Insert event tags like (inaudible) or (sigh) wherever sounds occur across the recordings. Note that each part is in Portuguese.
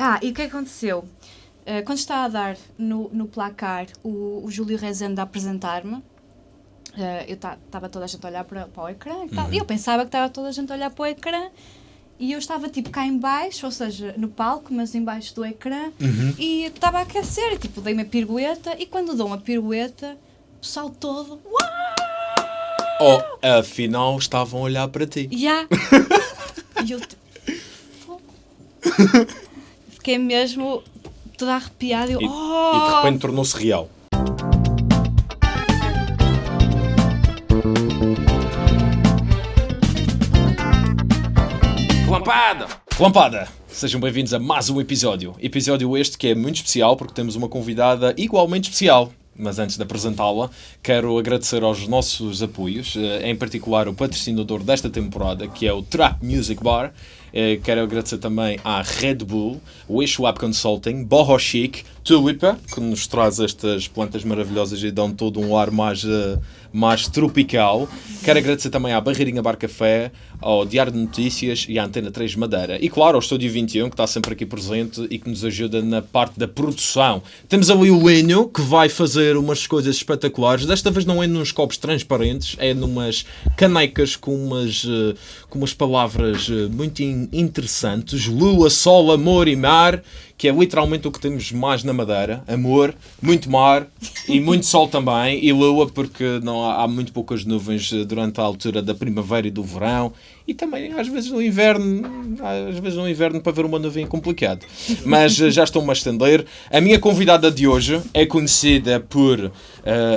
Ah, e o que aconteceu? Uh, quando estava a dar no, no placar o, o Júlio Rezende a apresentar-me, uh, eu estava toda a gente a olhar para, para o ecrã e tal. Uhum. E eu pensava que estava toda a gente a olhar para o ecrã e eu estava tipo cá em baixo, ou seja, no palco, mas embaixo do ecrã, uhum. e estava a aquecer, e tipo, dei uma pirueta, e quando dou uma pirueta, o pessoal todo, uau! Oh, afinal estavam a olhar para ti. Já! (laughs) e eu tipo, (laughs) fiquei mesmo toda arrepiada, e, eu, e, oh! e de repente tornou-se real. Relampada! Relampada! Sejam bem-vindos a mais um episódio. Episódio este que é muito especial porque temos uma convidada igualmente especial. Mas antes de apresentá-la, quero agradecer aos nossos apoios, eh, em particular o patrocinador desta temporada, que é o Trap Music Bar. Eh, quero agradecer também à Red Bull, Wish Web Consulting, Boho Chic, Tulipa, que nos traz estas plantas maravilhosas e dão todo um ar mais, uh, mais tropical. Quero agradecer também à Barreirinha Bar Café, ao Diário de Notícias e à Antena 3 Madeira. E claro, ao Estúdio 21, que está sempre aqui presente e que nos ajuda na parte da produção. Temos ali o Enio, que vai fazer umas coisas espetaculares. Desta vez não é nos copos transparentes, é numas canecas com umas, uh, com umas palavras uh, muito interessantes. Lua, sol, amor e mar que é literalmente o que temos mais na Madeira: amor, muito mar e muito sol também, e lua, porque não há, há, muito poucas nuvens eh, durante a altura da primavera e do verão, e também às vezes no inverno, às vezes no inverno para ver uma nuvem é complicado. Mas eh, já estou-me a estender. A minha convidada de hoje é conhecida por uh,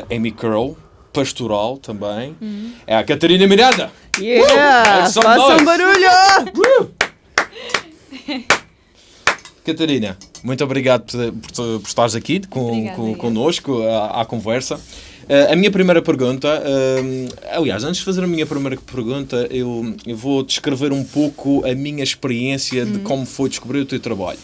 Amy Curl, pastoral também. Uhum. É a Catarina Miranda. Yeah! Uh! Façam barulho! Uh! Catarina, muito obrigado por, por, por estares aqui com, com, connosco à, à conversa. Uh, a minha primeira pergunta, uh, aliás, antes de fazer a minha primeira pergunta, eu, eu vou descrever um pouco a minha experiência de hum. como foi descobrir o teu trabalho.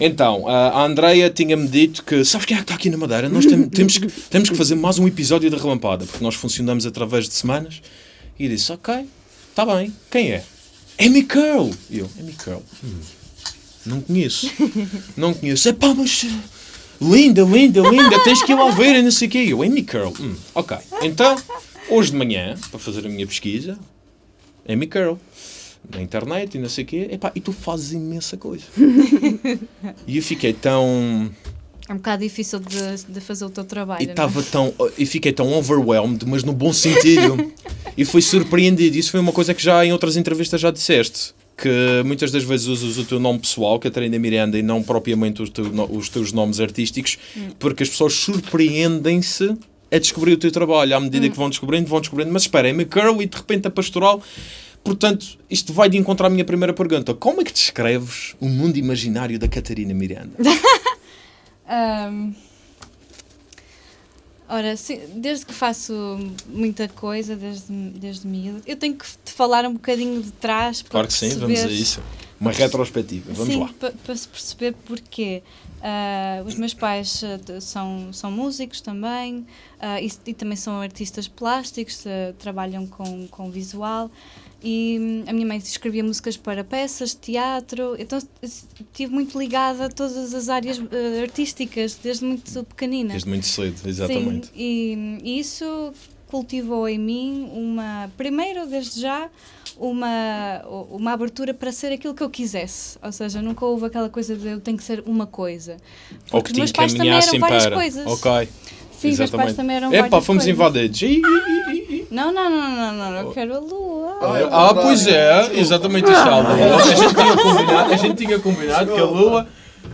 Então, a Andreia tinha-me dito que, sabes quem é que está aqui na Madeira? Nós tem, temos, que, temos que fazer mais um episódio da Relampada, porque nós funcionamos através de semanas. E disse, ok, está bem, quem é? Amy Curl! E eu, Amy Curl? Hum. Não conheço. (laughs) não conheço. É pá, mas. Linda, linda, linda, tens que ir lá ver e não sei o quê. Eu, Amy Curl. Hum, ok. Então, hoje de manhã, para fazer a minha pesquisa, Amy Curl. Na internet e não sei o quê. Epá, e tu fazes imensa coisa. (laughs) e eu fiquei tão. É um bocado difícil de, de fazer o teu trabalho. E estava é? tão. E fiquei tão overwhelmed, mas no bom sentido. (laughs) e fui surpreendido. Isso foi uma coisa que já em outras entrevistas já disseste que muitas das vezes usas o teu nome pessoal, Catarina Miranda, e não propriamente os, teu, os teus nomes artísticos, hum. porque as pessoas surpreendem-se a descobrir o teu trabalho. À medida hum. que vão descobrindo, vão descobrindo. Mas espera, é McCurl e de repente a pastoral. Portanto, isto vai de encontrar a minha primeira pergunta. Como é que descreves o mundo imaginário da Catarina Miranda? (laughs) (laughs) um... Ora, sim, desde que faço muita coisa, desde, desde miúdo, eu tenho que te falar um bocadinho de trás para Claro que sim, vamos a isso. Uma retrospectiva, vamos sim, lá. Para, para se perceber porquê. Uh, os meus pais uh, são, são músicos também uh, e, e, também são artistas plásticos, trabalham com, com visual. E hum, a minha mãe escrevia músicas para peças, teatro, então estive muito ligada a todas as áreas uh, artísticas, desde muito pequenina. Desde muito cedo, exatamente. Sim, e, e isso cultivou em mim uma, primeiro, desde já, uma, uma abertura para ser aquilo que eu quisesse. Ou seja, nunca houve aquela coisa de eu tenho que ser uma coisa. Porque Ou que os meus pais também eram várias para. coisas. Ok. Sim, Exatamente. meus pais também eram Epá, fomos invadidos. Não, não, não, não, não, eu quero a lua. Ah, ah pois é, exatamente isso. A, lua. a gente tinha combinado, a gente tinha combinado que a lua.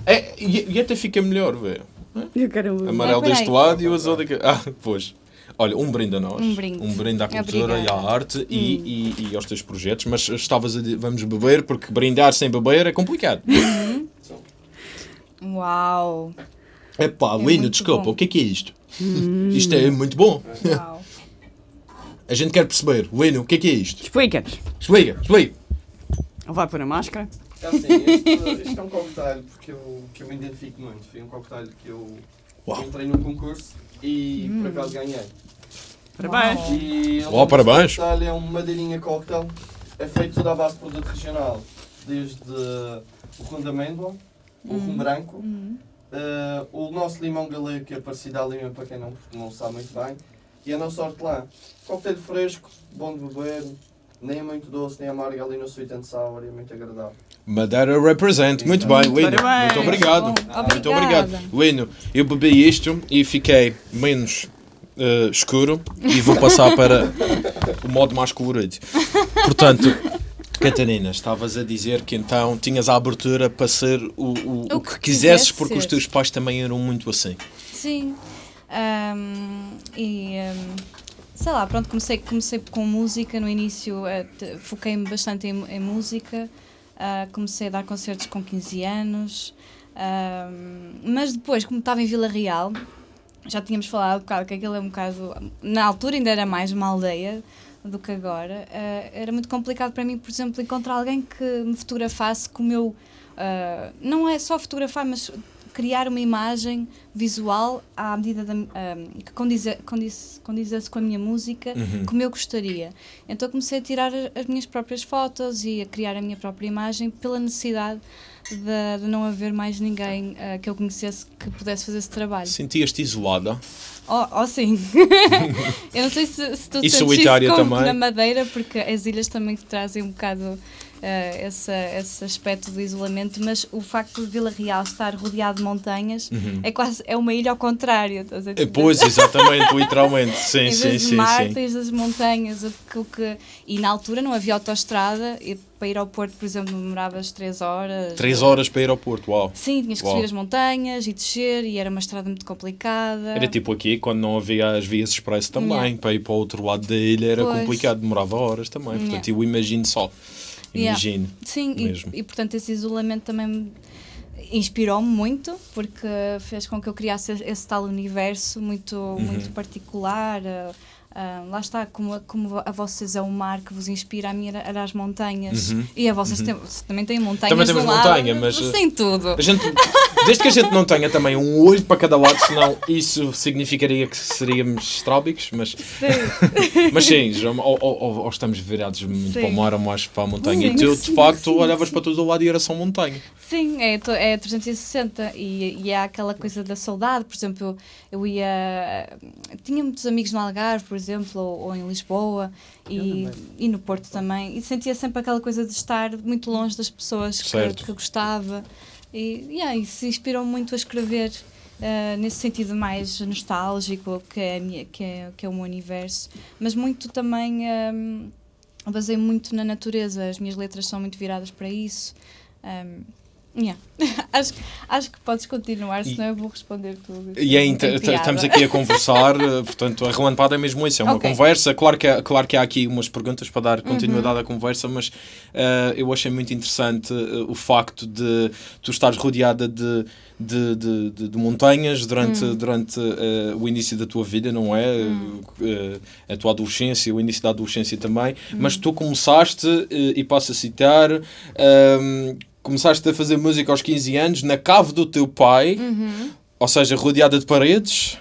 É, e, e até fica melhor, velho. Eu quero a lua. Amarelo deste lado e o azul daqui. Ah, pois. Olha, um brinde a nós. Um brinde. Um brinde à cultura Obrigada. e à arte hum. e, e, e, aos teus projetos. Mas estavas a dizer, vamos beber, porque brindar sem beber é complicado. Uhum. (laughs) Uau! Epá, é lindo, desculpa, bom. o que é que é isto? Hum. Isto é muito bom. Uau. A gente quer perceber. Lino, o que é que é isto? Explica-nos. Explica, explica. Vai pôr a máscara. É assim, este, este é um cocktail porque eu, que eu me identifico muito. Foi um cocktail que eu Uau. entrei num concurso e hum. por acaso ganhei. Parabéns! E Uau, parabéns! É um madeirinha cocktail. É feito toda à base de produto regional. Desde o rum de amêndoa, o rum branco, uh, o nosso limão galego, que é parecido à lima para quem não, não sabe muito bem, e a nossa hortelã. Coquetel fresco, bom de beber, nem é muito doce, nem amargo ali no sweet and sour, é muito agradável. Madeira represent. Muito bem, Lino. Parabéns. Muito obrigado. Muito obrigado. Lino, eu bebi isto e fiquei menos eh, escuro e vou passar para o modo mais colorido. Portanto, Catarina, estavas a dizer que então tinhas a abertura para ser o, o, o que que quisesses, quisesse porque os ser. teus pais também eram muito assim. Sim. Ahm, e ahm, sei lá, pronto, comecei, comecei com música no início, eh, foquei-me bastante em, em música, ah, comecei a dar concertos com 15 anos, mas depois, como estava em Vila Real, já tínhamos falado um bocado que aquilo é um bocado. Na altura ainda era mais uma aldeia do que agora. ah, era muito complicado para mim, por exemplo, encontrar alguém que me fotografasse como eu. ah, não é só fotografar, mas criar uma imagem visual à medida da, ah, que condize, condizesse com a minha música, Uhum. como eu gostaria. Então comecei a tirar as minhas próprias fotos e a criar a minha própria imagem pela necessidade de, de não haver mais ninguém ah, que eu conhecesse que pudesse fazer esse trabalho. Sentias-te isolada? Oh, oh sim. (laughs) eu não sei se, se tu E sentes solitária isso como também? na Madeira, porque as ilhas também te trazem um bocado esse, esse aspecto do isolamento, mas o facto de Vila Real estar rodeado de montanhas é quase é uma ilha ao contrário. estás a Eh, entender? Pois, exatamente, literalmente. (laughs) Sim, em sim, sim, mar, sim. tens as montanhas. o que- o que- e na altura não havia autoestrada. E para ir ao Porto, por exemplo, demoravas 3 horas. Três horas para ir ao Porto, uau. Sim, tinhas que Uau. subir as montanhas e descer, e era uma estrada muito complicada. Era tipo aqui, quando não havia as vias expresso também, Yeah. para ir para o outro lado da ilha era Pois. complicado, demorava horas também. Portanto, Yeah. eu imagino só. Yeah. Imagino. Sim, mesmo. e, e portanto esse isolamento também me inspirou-me muito, porque fez com que eu criasse esse tal universo muito, Uhum. muito particular. Ah, lá está, como, como a vocês é o mar que vos inspira, a mim era, as montanhas. Uhum. E a vocês têm- também têm montanhas Também temos lado, montanha, mas, uh, Sem tudo. A gente, desde que a gente não tenha também um olho para cada lado, senão isso significaria que seríamos estrábicos, mas, Sim. mas sim, ou, ou- ou- estamos virados muito Sim. para o mar ou mais para a montanha. Sim, e tu, de facto, sim, olhavas para todo o lado e era só montanha. Sim, é, é 360 e, e é aquela coisa da saudade. Por exemplo, eu, eu ia. Tinha muitos amigos no Algarve, por exemplo, ou, ou em Lisboa e, e no Porto também. E sentia sempre aquela coisa de estar muito longe das pessoas que, que gostava. E yeah, isso inspirou muito a escrever. ah, nesse sentido mais nostálgico que é, a minha, que, é, que é o meu universo, mas muito também ahm, basei muito na natureza, as minhas letras são muito viradas para isso. Ahm, yeah. (laughs) acho, acho que podes continuar, E- senão eu vou responder tudo. E é estamos aqui a conversar, (laughs) eh, portanto, a relampada é mesmo isso, é uma Ok. conversa. Claro que, há, claro que há aqui umas perguntas para dar continuidade Uhum. à conversa, mas eh, eu achei muito interessante eh, o facto de tu estares rodeada de, de, de, de- de montanhas durante, Hum. durante eh, o início da tua vida, não é? Eh, a tua adolescência, o início da adolescência também, Hum. mas tu começaste, e passo a citar. Começaste a fazer música aos 15 anos na cave do teu pai, Uhum. ou seja, rodeada de paredes,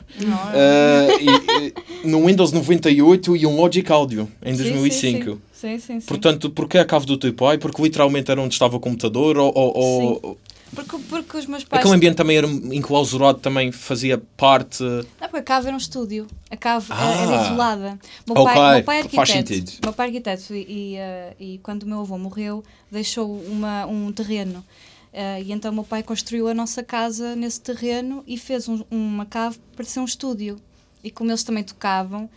eh, e, e, no Windows 98 e um Logic Audio em sim, 2005. Sim, sim, sim. sim. Portanto, porquê a cave do teu pai? Porque literalmente era onde estava o computador? Ou, ou, ou- porque, porque os meus pais. aquele ambiente também era enclausurado, também fazia parte. Não, porque a cave era um estúdio. A cave era- Ah. era isolada. O meu, pai, o meu pai é faz arquiteto. sentido. O meu pai é arquiteto e, e, eh, e quando o meu avô morreu, deixou uma, um terreno. Eh, e então o meu pai construiu a nossa casa nesse terreno e fez um- uma cave para ser um estúdio. E como eles também tocavam,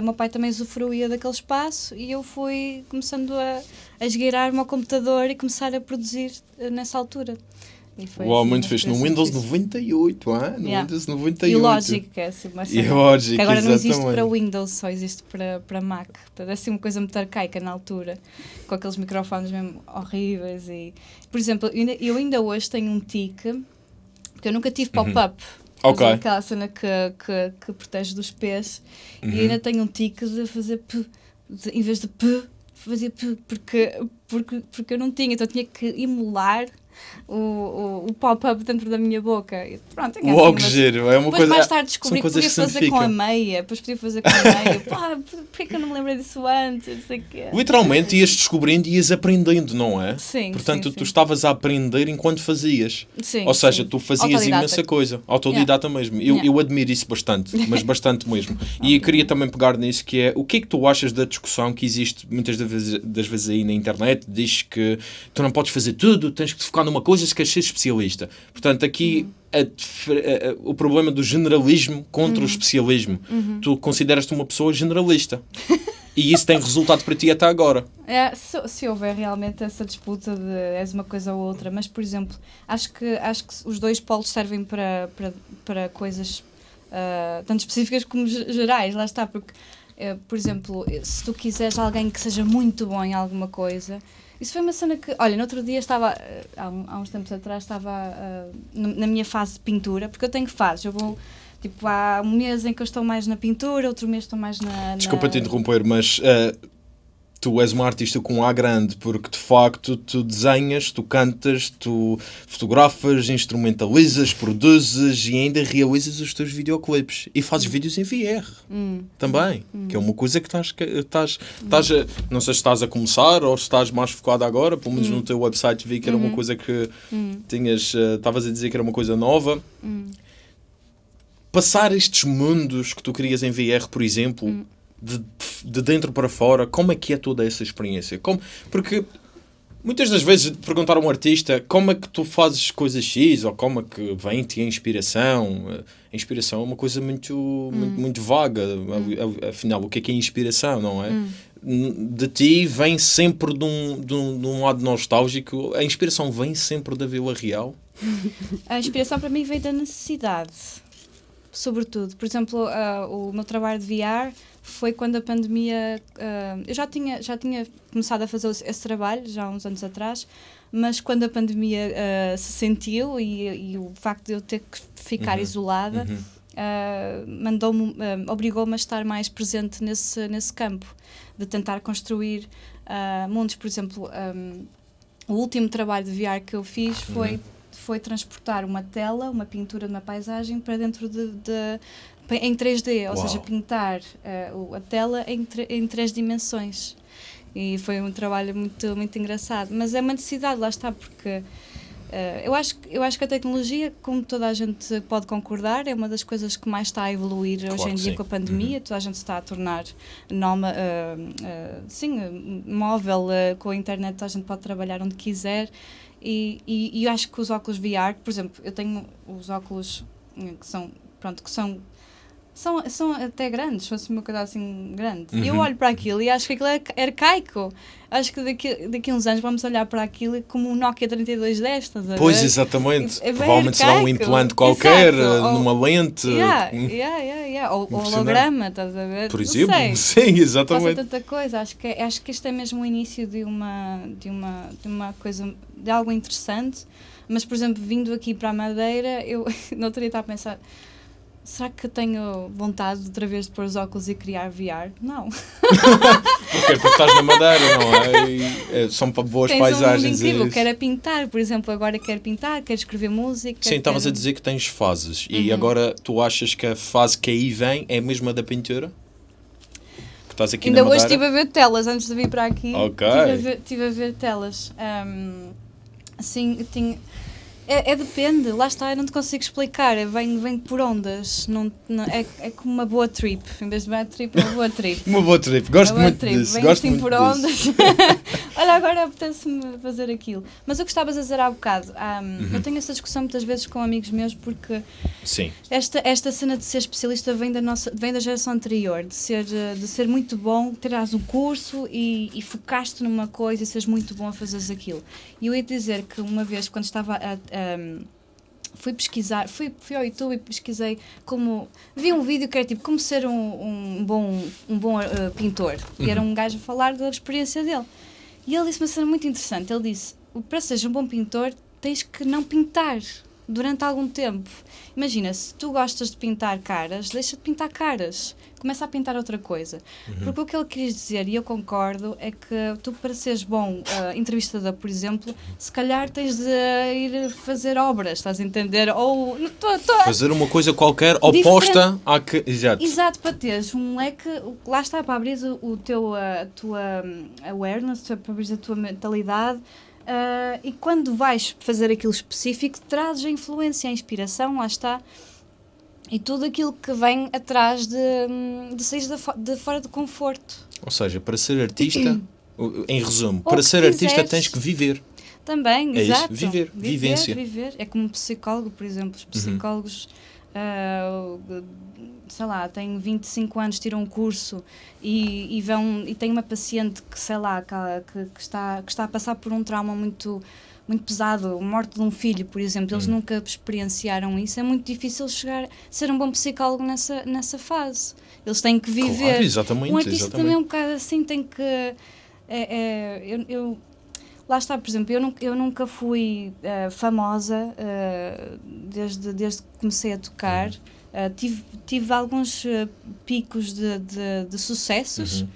o meu pai também usufruía daquele espaço e eu fui começando a, a esgueirar o meu computador e começar a produzir eh, nessa altura. Uau, assim, muito uma fixe. No experiência Windows fixe. 98, ah? No Yeah. Windows 98. E o Logic, que é assim uma E Logic, que agora não existe exatamente. para Windows, só existe para, para Mac. Portanto, é assim uma coisa muito arcaica na altura, com aqueles microfones mesmo horríveis. E, por exemplo, eu ainda, eu ainda hoje tenho um tique, porque eu nunca tive pop-up. Uhum. Ok. Fazer Aquela cena que, que, que protege dos pés. Uhum. E ainda tenho um tique de fazer P, de- em vez de P, fazia P, porque, porque, porque eu não tinha. Então eu tinha que emular o, o, o pop-up dentro da minha boca. E pronto, é Uau, assim, que mas- giro. É uma depois coisa. mais tarde descobri que podia fazer com a meia, depois podia fazer com a meia. Pá, porquê que eu não me lembrei disso antes? Literalmente ias descobrindo e ias aprendendo, não é? Sim, Portanto, sim, tu sim. estavas a aprender enquanto fazias. Sim, Ou seja, sim. tu fazias imensa coisa. Autodidata mesmo. Eu, Yeah. eu admiro isso bastante, mas (laughs) bastante mesmo. E eu queria também pegar nisso, que é o que é que tu achas da discussão que existe muitas das vezes, das vezes aí na internet, diz que tu não podes fazer tudo, tens que te focar numa coisa se queres ser especialista. Portanto, aqui a dif- a- a- o problema do generalismo contra o especialismo. Tu consideras-te uma pessoa generalista. e isso tem resultado para ti até agora. É, se, se houver realmente essa disputa de és uma coisa ou outra, mas por exemplo, acho que, acho que os dois polos servem para, para, para coisas ah, tanto específicas como ge- gerais, lá está, porque, eh, por exemplo, se tu quiseres alguém que seja muito bom em alguma coisa, isso foi uma cena que, olha, no outro dia estava, eh, há, uns tempos atrás, estava no- na minha fase de pintura, porque eu tenho fases, eu vou. Tipo, há um mês em que eu estou mais na pintura, outro mês estou mais na. Desculpa na... te interromper, mas eh, tu és uma artista com um A grande, porque de facto tu desenhas, tu cantas, tu fotografas, instrumentalizas, produzes e ainda realizas os teus videoclipes. E fazes vídeos em VR Hum. também, que é uma coisa que estás, estás, estás a, não sei se estás a começar ou se estás mais focado agora, pelo menos no teu website vi que era uma coisa que tinhas, eh, estavas a dizer que era uma coisa nova. Passar estes mundos que tu querias em VR, por exemplo, de, de dentro para fora, como é que é toda essa experiência? Como, porque muitas das vezes perguntar a um artista como é que tu fazes coisas X ou como é que vem-te a inspiração. eh, A inspiração é uma coisa muito, muito, muito vaga. a- Afinal, o que é que é inspiração, não é? N- De ti vem sempre de um, de, um, de um lado nostálgico. A inspiração vem sempre da Vila Real. (laughs) A inspiração para mim veio da necessidade, sobretudo. Por exemplo, ah, o meu trabalho de VR foi quando a pandemia. ah, eu já tinha, já tinha começado a fazer esse trabalho, já há uns anos atrás, mas quando a pandemia ah, se sentiu e, e o facto de eu ter que ficar Uhum. isolada. Uhum. ah, mandou-me, ah, obrigou-me a estar mais presente nesse, nesse campo, de tentar construir ah, mundos. Por exemplo, ahm, o último trabalho de VR que eu fiz foi, Uhum. foi transportar uma tela, uma pintura de uma paisagem para dentro de, de- em 3D, ou Uau. seja, pintar o- a tela em, em três dimensões. E foi um trabalho muito, muito engraçado. Mas é uma necessidade, lá está, porque eh, eu, acho, que- eu acho que a tecnologia, como toda a gente pode concordar, é uma das coisas que mais está a evoluir Claro hoje em dia sim. com a pandemia. Toda a gente está a tornar noma, eh, eh, sim, móvel, com a internet toda a gente pode trabalhar onde quiser. E, e, e eu acho que os óculos VR, por exemplo, eu tenho os óculos que são, pronto, que são são, são até grandes, se fosse uma coisa assim grande. E eu Uhum. olho para aquilo e acho que aquilo é arcaico. Acho que daqui, daqui a uns anos vamos olhar para aquilo como um Nokia 3210, estás a ver? Pois, exatamente. É Provavelmente será um arcaico. implante qualquer, Exato. eh, Ou- numa lente. Yeah, hum, yeah, yeah, yeah. Ou, holograma, estás a ver? Por Não exemplo. (laughs) Sim, Passa exatamente. tanta coisa. Acho que, acho que este é mesmo o início de uma, de uma, de uma coisa, de algo interessante. Mas, por exemplo, vindo aqui para a Madeira, eu (laughs) no outro dia estava a pensar. Será que tenho vontade de outra vez de pôr os óculos e criar VR? Não. (laughs) Porque, porque estás na Madeira, não é? E, eh, são boas Tens um mundo paisagens. incrível. Quero é pintar, por exemplo, agora quero pintar, quero escrever música. Sim, estavas a quero- dizer que tens fases. E Uhum. agora tu achas que a fase que aí vem é a mesma da pintura? Que estás aqui Ainda na hoje estive a ver telas antes de vir para aqui. Ok. Estive a ver, a ver telas. Ahm, assim, tinha. É, é depende, lá está, eu não te consigo explicar. é- Vem, vem por ondas. Não, não- é, é como uma boa trip. Em vez de uma trip, é uma boa trip. (laughs) Uma boa trip. Gosto boa muito trip. disso. Vem Gosto assim muito por disso. ondas. (laughs) (laughs) Olha, agora apetece-me fazer aquilo. Mas o que estavas a dizer há bocado, ahm, Uhum. eu tenho essa discussão muitas vezes com amigos meus porque Sim. esta, esta cena de ser especialista vem da, nossa, vem da geração anterior, de ser, de ser muito bom, terás um curso e, e focaste numa coisa e seres muito bom a fazeres aquilo. E eu ia dizer que uma vez, quando estava a. a- fui pesquisar, fui, fui ao YouTube e pesquisei como. Vi um vídeo que era tipo como ser um, um bom, um bom eh, pintor. E era um gajo a falar da experiência dele. E ele disse uma cena muito interessante. Ele disse: para seres um bom pintor, tens que não pintar. Durante algum tempo. Imagina, se tu gostas de pintar caras, deixa de pintar caras. Começa a pintar outra coisa. Uhum. Porque o que ele quis dizer, e eu concordo, é que tu, para seres bom uh, entrevistador, por exemplo, se calhar tens de ir fazer obras, estás a entender? Ou. Tô, tô, Fazer uma coisa qualquer oposta à que. Exato. Exato, para teres um leque, lá está, para abrir o, o teu, a tua hum, awareness, para abrir a tua mentalidade. Uh, e quando vais fazer aquilo específico, trazes a influência, a inspiração, lá está, e tudo aquilo que vem atrás de, de sair de, fora do conforto. Ou seja, para ser artista, (clears throat) em resumo, Ou para ser artista quiseres. tens que viver. Também, É isso, exato. viver, vivência. Viver. É como um psicólogo, por exemplo. Os Uhum. Ah, sei lá, têm 25 anos, tiram um curso e, e vão e têm uma paciente que, sei lá, que, que, está, que está a passar por um trauma muito muito pesado, a morte de um filho, por exemplo, eles Uhum. nunca experienciaram isso, é muito difícil chegar ser um bom psicólogo nessa, nessa fase. Eles têm que viver. Claro, exatamente. Um artista exatamente. também é um bocado assim, tem que. É, é, eu, eu- lá está, por exemplo, eu nunca, eu nunca fui eh, famosa eh, desde, desde que comecei a tocar. Eh, tive, tive alguns picos de, de, de sucessos, Uhum.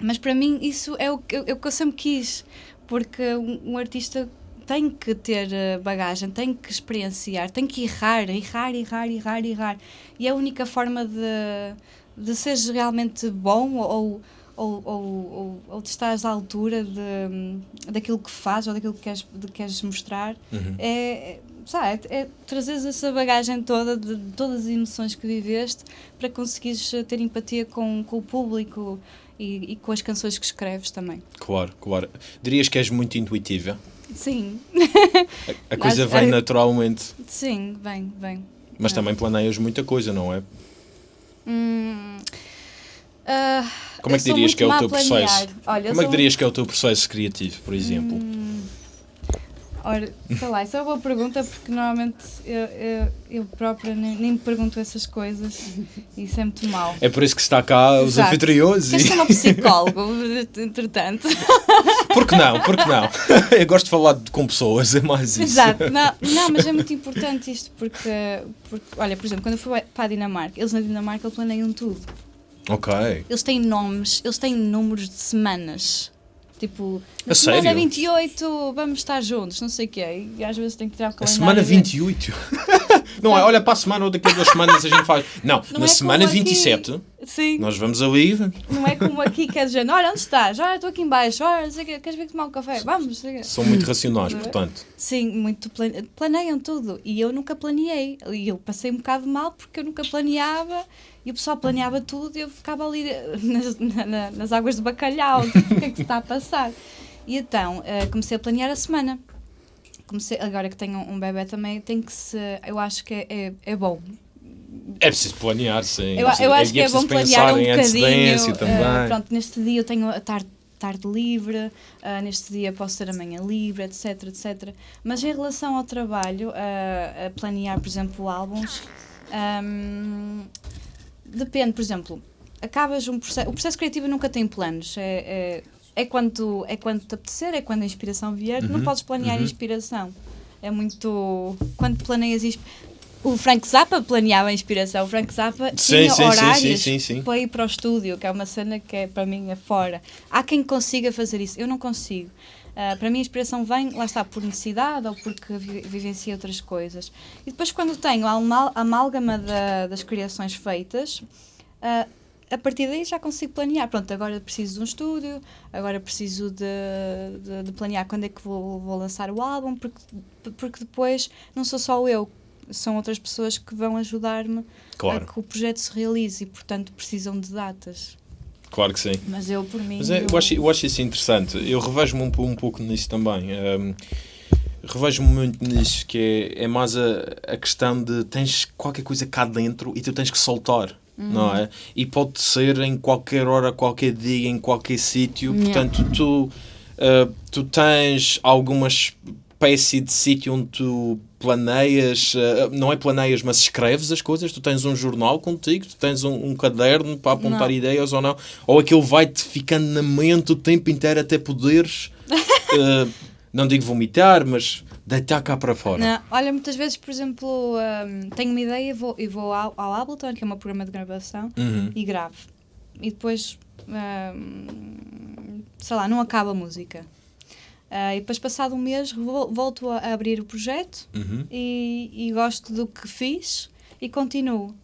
mas para mim isso é o, que eu- é o que eu sempre quis, porque um, um artista tem que ter bagagem, tem que experienciar, tem que errar, errar, errar, errar, errar. E é a única forma de, de seres realmente bom ou, ou, ou, ou, ou de estares à altura de, daquilo que fazes ou daquilo que queres, de, queres mostrar Uhum. é, é, sabe, é, é trazeres essa bagagem toda de, de todas as emoções que viveste para conseguires eh, ter empatia com, com o público e, e com as canções que escreves também. Claro, claro. Dirias que és muito intuitiva? Sim, (laughs) A, a coisa Acho- vem é- naturalmente. sim, vem, vem. Mas É. também planeias muita coisa, não é? Hum, ah, Como é que dirias que é o teu processo? Olha, Como é que dirias que é o teu processo criativo, por exemplo? Hum, ora, sei lá, isso é uma boa pergunta porque normalmente eu, eu, eu própria nem, nem me pergunto essas coisas e isso é muito mau. É por isso que está cá os Exato. anfitriões Queres e... ser um psicólogo, (laughs) entretanto. Por que não? Por que não? (laughs) Eu gosto de falar de- com pessoas, é mais isso. Exato, não, não, mas é muito importante isto porque, porque, olha, por exemplo, quando eu fui para a Dinamarca, eles na Dinamarca planeiam tudo. Ok. Eles têm nomes, eles têm números de semanas. Tipo, na A semana sério? 28 vamos estar juntos, não sei o quê. E às vezes tem que tirar o A calendário. semana e ver. 28. (laughs) Não é, olha para a semana ou daqui a duas semanas a gente faz. Não, Não na é semana como aqui. 27 Sim, nós vamos ali. não é como aqui que é dizendo, olha, onde estás? Olha, estou aqui em baixo, olha, não sei queres vir tomar um café? Vamos. São muito racionais, portanto. Sim, muito plane... planeiam tudo. E eu nunca planeei. E eu passei um bocado mal porque eu nunca planeava. E o pessoal planeava tudo e eu ficava ali eh, (laughs) nas, na- na- nas águas de bacalhau. (laughs) O que é que se está a passar? E então eh, comecei a planear a semana. Comecei, agora que tenho um bebê também, tem que se. Eu acho que é, é, é bom. É preciso planear, sim. Eu, eu acho que é bom planear um bocadinho. também. eh, pronto, neste dia eu tenho a tarde, tarde livre, eh, neste dia posso ter a manhã livre, etc, etc. Mas em relação ao trabalho, eh, a planear, por exemplo, álbuns, ahm, depende, por exemplo, acabas um processo. O processo criativo nunca tem planos. É, é, é quando, é quando te apetecer, é quando a inspiração vier. Não Uhum, podes planear uhum. inspiração. É muito. Quando planeias O Frank Zappa planeava a inspiração. O Frank Zappa tinha sim, sim, horários sim, para ir para o estúdio, que é uma cena que é, para mim é fora. Há quem consiga fazer isso. Eu não consigo. Ah, para mim a inspiração vem, lá está, por necessidade ou porque vi vivenciei outras coisas. E depois quando tenho a amálgama da- das criações feitas, ah, a partir daí já consigo planear. Pronto, agora preciso de um estúdio, agora preciso de, de, de planear quando é que vou, vou lançar o álbum, porque, porque depois não sou só eu, são outras pessoas que vão ajudar-me Claro, a que o projeto se realize e, portanto, precisam de datas. claro que sim. Mas eu, por mim. Mas é, eu, acho, eu acho isso interessante. Eu revejo-me um, um pouco nisso também. Um, revejo-me muito nisso, que é, é mais a, a questão de tens qualquer coisa cá dentro e tu tens que soltar. Não é? E pode ser em qualquer hora, qualquer dia, em qualquer sítio. Yeah. Portanto, tu, uh, tu tens alguma espécie de sítio onde tu planeias, uh, não é planeias, mas escreves as coisas. Tu tens um jornal contigo, tu tens um, um caderno para apontar Não. ideias ou não. Ou aquilo vai-te ficando na mente o tempo inteiro até poderes, uh, (laughs) não digo vomitar, mas Deitar cá para fora. Não, olha, muitas vezes, por exemplo, hum, tenho uma ideia e vou, e vou ao, ao Ableton, que é meu programa de gravação, Uhum. e gravo. E depois, hum, sei lá, não acaba a música. Ah, e depois, passado um mês, vo- volto a abrir o projeto Uhum. e, e gosto do que fiz e continuo.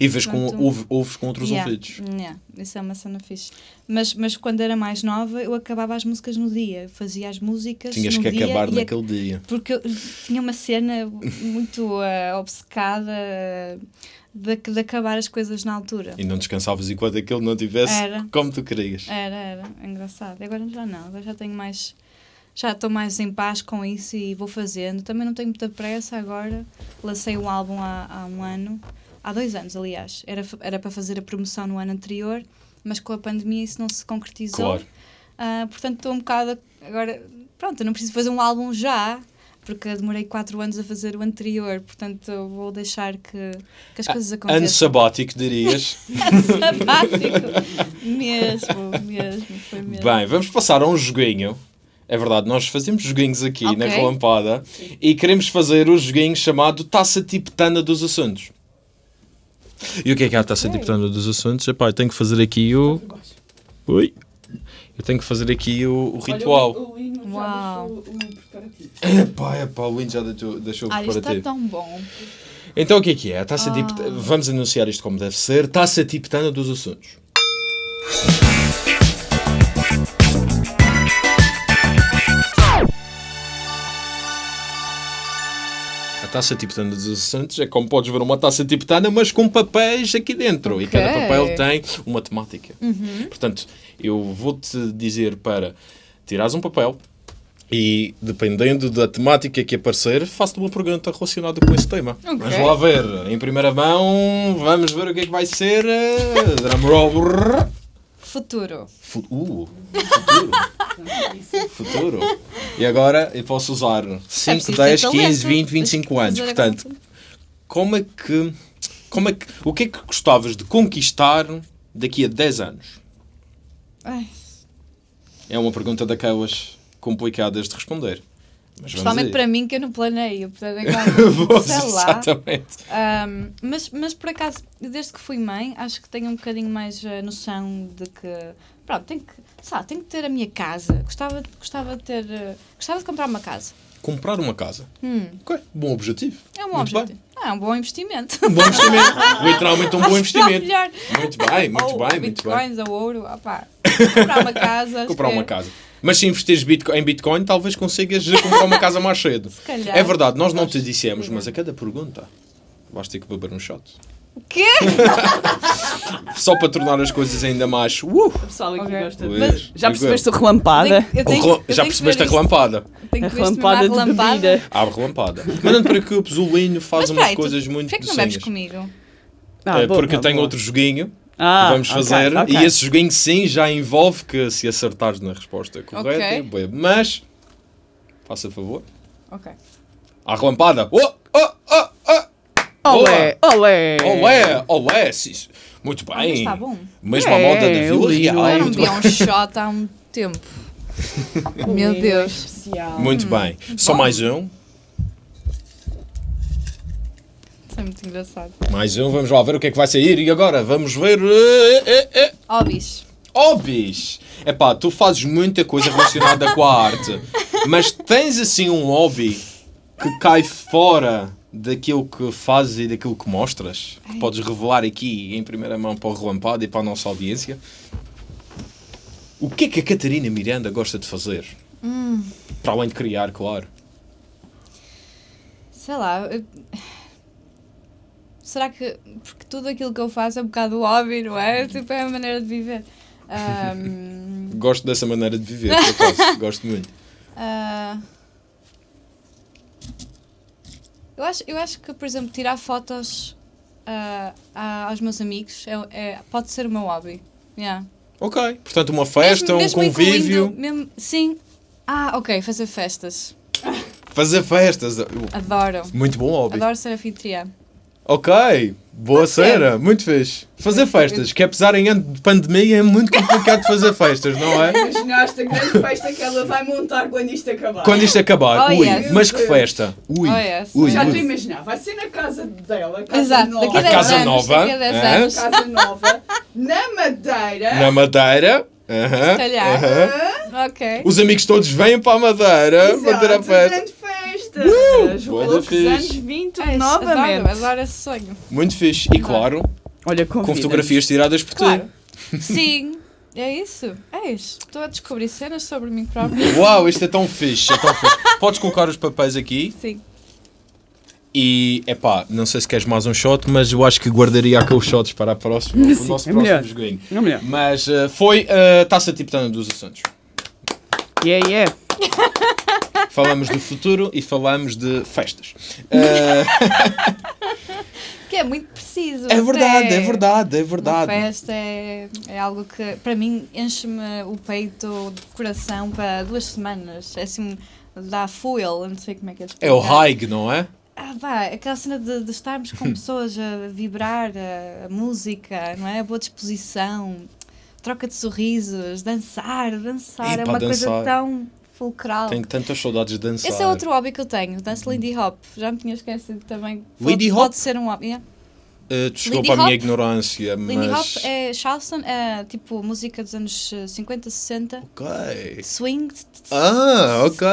E vês com, ouve- ouves com outros Yeah, ouvidos. yeah, isso é uma cena fixe. Mas, mas quando era mais nova, eu acabava as músicas no dia. Fazia as músicas Tinhas que acabar ac- naquele dia. Porque eu tinha uma cena muito ah, obcecada de, de acabar as coisas na altura. E não descansavas enquanto aquele não tivesse Era. como tu querias. Era, era. Engraçado. Agora já não. Agora já tenho mais... Já estou mais em paz com isso e vou fazendo. Também não tenho muita pressa agora. Lancei um álbum há, há um ano. Há dois anos, aliás. Era, era para fazer a promoção no ano anterior, mas com a pandemia isso não se concretizou. Claro. Ah, portanto, estou um bocado... Agora, pronto, eu não preciso fazer um álbum já, porque demorei quatro anos a fazer o anterior. Portanto, eu vou deixar que, que as coisas Ano aconteçam. sabático, dirias. (laughs) Sabático. mesmo, mesmo. Foi mesmo. Bem, vamos passar a um joguinho. É verdade, nós fazemos joguinhos aqui na Ok. Relampada e queremos fazer o joguinho chamado Taça Tibetana dos Assuntos. E o que é que é a Taça Tibetana dos Assuntos? Epá, eu tenho que fazer aqui o... Oi? Eu tenho que fazer aqui o, o ritual. Olha, o, o Lino já Uau. deixou o preparativo. Epá, epá, o Lino já deixou, deixou o Olha, isto está preparativo. tão bom. Então o que é que é? A taça Ah. tibetana... Vamos anunciar isto como deve ser. Taça tibetana dos assuntos. Taça tibetana dos assuntos é como podes ver uma taça tibetana, mas com papéis aqui dentro. E cada papel tem uma temática. Uhum. Portanto, eu vou-te dizer para tirares um papel e, dependendo da temática que aparecer, faço-te uma pergunta relacionada com esse tema. Ok. Vamos lá ver. Em primeira mão, vamos ver o que é que vai ser. eh, Drumroll. Futuro. Fu- Uh, futuro. futuro. E agora eu posso usar 5, preciso 10, ter 15, talento. 20, 25 anos. Portanto, conta. como é que. Como é que, o que é que gostavas de conquistar daqui a 10 anos? Ai, É uma pergunta daquelas complicadas de responder. Mas aí. para mim que eu não planeio. Portanto, é claro, sei lá. Exatamente. Ahm, mas, mas por acaso, desde que fui mãe, acho que tenho um bocadinho mais a noção de que. Pronto, tenho que, sabe, tenho que ter a minha casa. Gostava, gostava de ter. eh, Gostava de comprar uma casa. Comprar uma casa. Hum, Ok, bom objetivo. é um bom Muito bem. objetivo. Ah, é um bom investimento. Um bom investimento. (laughs) Literalmente um bom está investimento. Muito bem, muito ou bem, muito bem. bitcoins ou ouro. opá. (laughs) Comprar uma casa. Comprar uma é- casa. Mas se investires em Bitcoin, talvez consigas (laughs) comprar uma casa mais cedo. Se calhar. É verdade, nós não te dissemos, mas a cada pergunta vais ter que beber um shot. O quê? (laughs) Só para tornar as coisas ainda mais. Uh! O pessoal aqui Ok. gosta de... Já percebeste a relampada? Eu tenho- eu Já tenho que percebeste a relampada? Tenho A que à relampada de relampada. bebida. Abre relampada. Mas não te preocupes, o Linho faz Mas umas espera aí, tu- coisas muito Porquê que não bebes docinhas. comigo? Ah, É, boa, porque eu tenho boa. outro joguinho Ah, que vamos fazer ok. e esse joguinho sim já envolve que se acertares na resposta correta, Ok. eu bebo. Mas, faça favor, Ok. à relampada. Oh, oh, oh, oh. Olé, olé. Olé, olé, sim. Muito Ah, mas bem. está bom. Mesmo É, a moda da Vila Real. Eu não bem. um (laughs) shot há um tempo. Meu Deus. Muito bem. Só bom. mais um. Isso é muito engraçado. Mais um. Vamos lá ver o que é que vai sair. E agora vamos ver. eh, eh, eh. Hobbies. Hobbies! Epá, tu fazes muita coisa relacionada com a arte, mas tens assim um hobby que cai fora daquilo que fazes e daquilo que mostras? Que podes revelar aqui em primeira mão para o relampado e para a nossa audiência? O que é que a Catarina Miranda gosta de fazer? Para além de criar, claro. Sei lá. Eu- Será que. Porque tudo aquilo que eu faço é um bocado hobby, não é? Tipo, é a maneira de viver. (laughs) Ahm, Gosto dessa maneira de viver, por acaso. (laughs) Gosto muito. ah, eu, acho, eu acho que, por exemplo, tirar fotos a- aos meus amigos é, é- pode ser o meu hobby. Yeah. Ok. Portanto, uma festa, Mesmo- um mesmo convívio. incluindo- mesmo- sim. Ah, ok, fazer festas. Fazer festas. Adoro. Muito bom hobby. Adoro ser anfitriã. Ok, boa Pode ser. cena, muito fixe. Fazer festas, que apesar em ano de pandemia é muito complicado fazer festas, não é? Imaginaste a grande festa que ela vai montar quando isto acabar. Quando isto acabar, Oh, ui, yes. mas que festa! Ui, Oh, yes. ui, Já estou a ui. imaginar, vai ser na casa dela, casa Exato, nova, daqui a A 10 casa anos. nova, Daqui a 10 é? anos. casa nova, na Madeira. Na Madeira. aham, Se calhar. aham. Ok. Os amigos todos vêm para a Madeira Exato, para ter a festa. grande festa. Os Bué da loucos fixe. anos 20 Ai, novamente. Adoro, esse sonho. Muito fixe. E claro, Olha, com fotografias tiradas por Claro. ti. (laughs) Sim, é isso. É isso. Estou a descobrir cenas sobre mim próprio. Uau, isto é tão fixe, é tão fixe. Podes colocar os papéis aqui Sim. e, epá, não sei se queres mais um shot, mas eu acho que guardaria aqueles shots para a próxima, para o Sim, nosso é próximo melhor. joguinho. Não melhor. Mas eh, foi a Taça Tibetana dos Assuntos. Yeah, yeah. (laughs) Falamos do futuro e falamos de festas. Eh, (laughs) Que é muito preciso. é verdade, até. é verdade, é Uma verdade. festa é, é algo que, para mim, enche-me o peito de coração para duas semanas. É assim, dá fuel, não sei como é que é É o high, não é? Ah, pá, aquela cena de, de estarmos com (laughs) pessoas a vibrar, a, a música, não é? A boa disposição, troca de sorrisos, dançar, dançar, é Epá, uma dançar. coisa tão fulcral. Tenho tantas saudades de dançar. Esse é outro hobby que eu tenho, danço Lindy Hop. Já me tinha esquecido também. Lindy pode, Hop? Pode ser um hobby. yeah. Eh, desculpa Lindy a minha Hop? ignorância, Lindy mas... Hop é Charleston, é tipo música dos anos eh, 50, 60, Ok. swing. Ah, ok.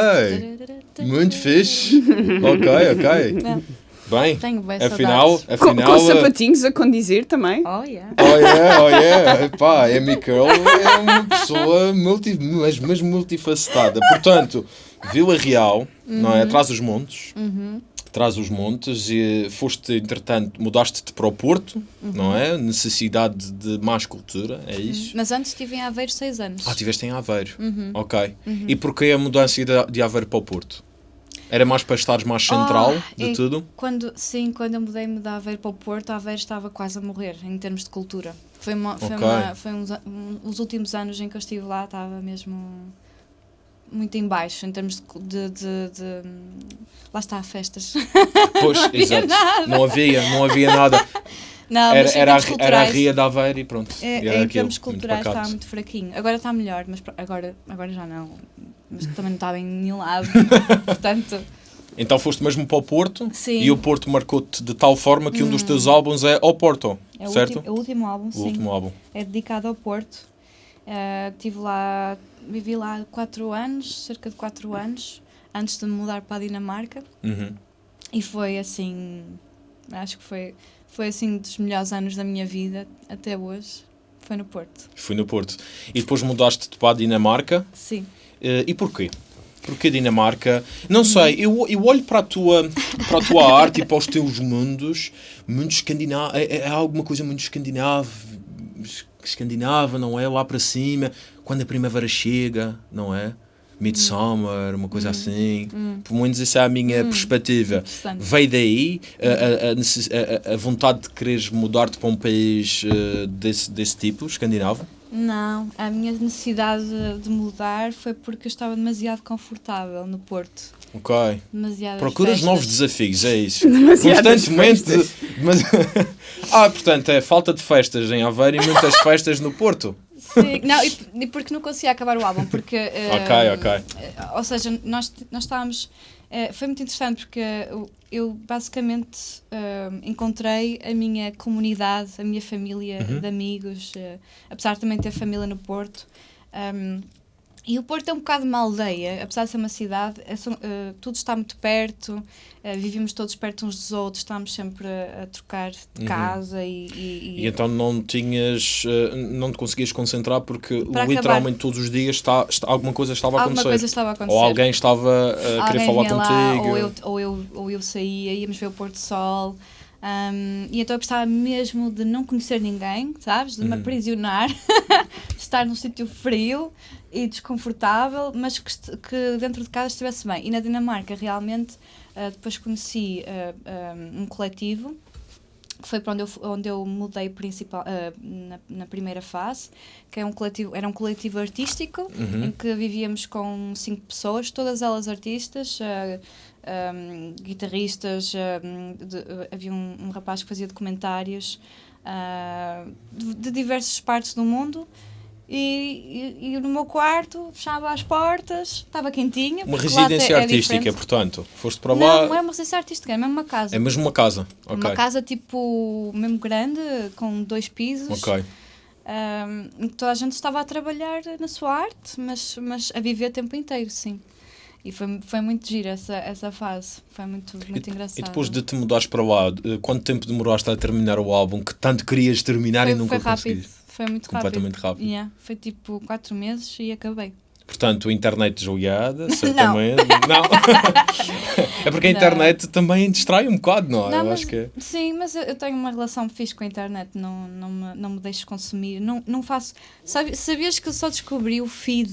Muito fixe. ok, ok. É, Bem, Tenho bem afinal, saudades. Com, afinal... com eh, sapatinhos a condizer também. Oh, yeah. Oh yeah, oh yeah. Epá, a Amy Curl é uma pessoa multi, mas, mas multifacetada. Portanto, Vila Real, não Uhum. é? Traz os montes. Traz os montes e foste, entretanto, mudaste-te para o Porto, Uhum. não é? Necessidade de mais cultura, é isso? Mas antes estive em Aveiro seis anos. Ah, estiveste em Aveiro. Uhum. Ok. E porquê a mudança de, de Aveiro para o Porto? Era mais para estares mais central Ah, de tudo? Quando, sim, quando eu mudei-me de Aveiro para o Porto, Aveiro estava quase a morrer em termos de cultura. Foi, uma, foi, Ok. uma, foi uns, a- um- os últimos anos em que eu estive lá, estava mesmo muito em baixo em termos de. de, de- de- lá está, festas. (laughs) Pois, exato. Não havia, não havia nada. Não, Era, era, a, era a Ria de Aveiro e pronto. é, E em termos culturais estava muito fraquinho. Agora está melhor, mas agora, agora já não. Mas também não estava em nenhum lado. (laughs) Portanto, Então foste mesmo para o Porto Sim. e o Porto marcou-te de tal forma que um dos teus álbuns é ao Porto, é o, certo? último, é o último álbum, o sim. último álbum. é dedicado ao Porto. Uh, tive lá, vivi lá quatro anos, cerca de quatro anos, antes de me mudar para a Dinamarca. Uhum. E foi assim, acho que foi, foi assim dos melhores anos da minha vida até hoje. Foi no Porto. Fui no Porto. E depois mudaste-te para a Dinamarca. Sim. Eh, e porquê? Porquê Dinamarca? Não sei, eu, eu olho para a, tua, para a tua (laughs) arte e para os teus mundos, muito escandinavo, é, é alguma coisa muito escandinavo, escandinava, não é? Lá para cima, quando a primavera chega, não é? Midsummer, uma coisa assim. Pelo menos essa é a minha perspectiva. Interessante. Veio daí a, a- a a- a- a vontade de quereres mudar-te para um país eh, desse, desse tipo, escandinavo? Não, a minha necessidade de- mudar foi porque eu estava demasiado confortável no Porto. Ok. Demasiadas Procuras festas. novos desafios, é isso. (laughs) Demasiadas Constantemente. (laughs) ah, portanto, é falta de festas em Aveiro e muitas festas no Porto. Sim, não, e, e porque não conseguia acabar o álbum, porque... (laughs) eh, Ok, ok. eh, Ou seja, nós, nós estávamos... eh, foi muito interessante porque eu, eu basicamente eh, encontrei a minha comunidade, a minha família Uhum. de amigos, eh, apesar de também ter família no Porto. Um, e o Porto é um bocado uma aldeia, apesar de ser uma cidade, é eh, tudo está muito perto, eh, vivemos todos perto uns dos outros, estamos sempre a, a trocar de Uhum. casa e- e- E então não tinhas. eh, não te conseguias concentrar porque Para literalmente todos os dias está, está- alguma coisa estava a Alguma acontecer. coisa estava a acontecer. Ou alguém estava a querer Alguém falar vinha lá, contigo. ou, eu, ou, eu, ou eu saía, íamos ver o pôr do sol. Um, e então eu precisava mesmo de não conhecer ninguém, sabes? De me Uhum. aprisionar, (laughs) de estar num sítio frio e desconfortável, mas que, que dentro de casa estivesse bem. E na Dinamarca, realmente, ah, depois conheci ah, ah, um coletivo que foi para onde eu, onde eu mudei principal, ah, na, na primeira fase, que é um coletivo, era um coletivo artístico, Uhum. em que vivíamos com cinco pessoas, todas elas artistas, ah, um, guitarristas, um, de- havia um, um rapaz que fazia documentários ah, de, de diversas partes do mundo. E, e- e no meu quarto, fechava as portas, estava quentinha. Uma residência é artística, portanto. Foste para Não, lá. não é uma residência artística, é mesmo uma casa. É mesmo uma casa. Ok. Uma casa tipo mesmo grande, com dois pisos. Ok. Que toda a gente estava a trabalhar na sua arte, mas, mas a viver o tempo inteiro, sim. E foi, foi muito giro essa, essa fase. Foi muito, muito engraçado. E depois de te mudares para lá, eh, quanto tempo demoraste a terminar o álbum que tanto querias terminar foi, e nunca foi rápido. conseguiste? Foi muito Completamente rápido. Yeah, foi tipo quatro meses e acabei. Portanto, internet desligada, (laughs) certamente. (laughs) Não. é porque a Não. internet também distrai um bocado, não é? Não, Eu mas- acho que é. Sim, mas eu, eu tenho uma relação fixe com a internet, não, não, me, não me deixo consumir. Não, não faço. Sabe, sabias que eu só descobri o feed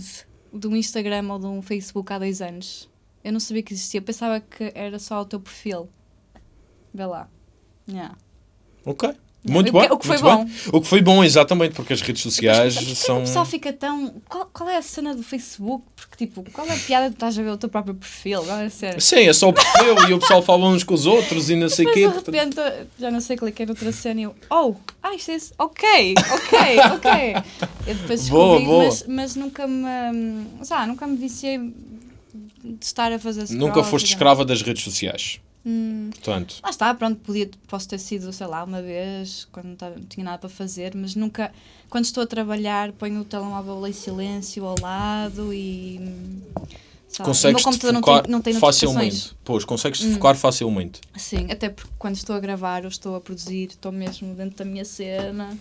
de um Instagram ou de um Facebook há dois anos? Eu não sabia que existia, eu pensava que era só o teu perfil. Vê lá. Yeah. Ok. Muito que- bem. o que foi bom. bem. O que foi bom, exatamente, porque as redes Mas sociais porquê que são. o pessoal fica tão. Qual, qual é a cena do Facebook? Porque, tipo, qual é a piada de estás a ver o teu próprio perfil? Qual é cena? Sim, é só o perfil e o pessoal fala uns com os outros e não sei o Mas quê. de portanto- repente, já não sei, cliquei noutra cena e eu, oh, ah, isto é isso, ok, ok, ok. Eu depois descobri, Boa, boa. Mas, mas nunca me, sabe, nunca me viciei de estar a fazer Nunca foste escrava das redes sociais. Hum, Portanto, lá está, pronto, podia, posso ter sido, sei lá, uma vez, quando não, tava- não tinha nada para fazer, mas nunca, quando estou a trabalhar, ponho o telemóvel em silêncio ao lado e... sabe, o consegues meu computador não focar tem, não tem facilmente. Pois, consegues Hum. focar facilmente. Sim, até porque quando estou a gravar ou estou a produzir, estou mesmo dentro da minha cena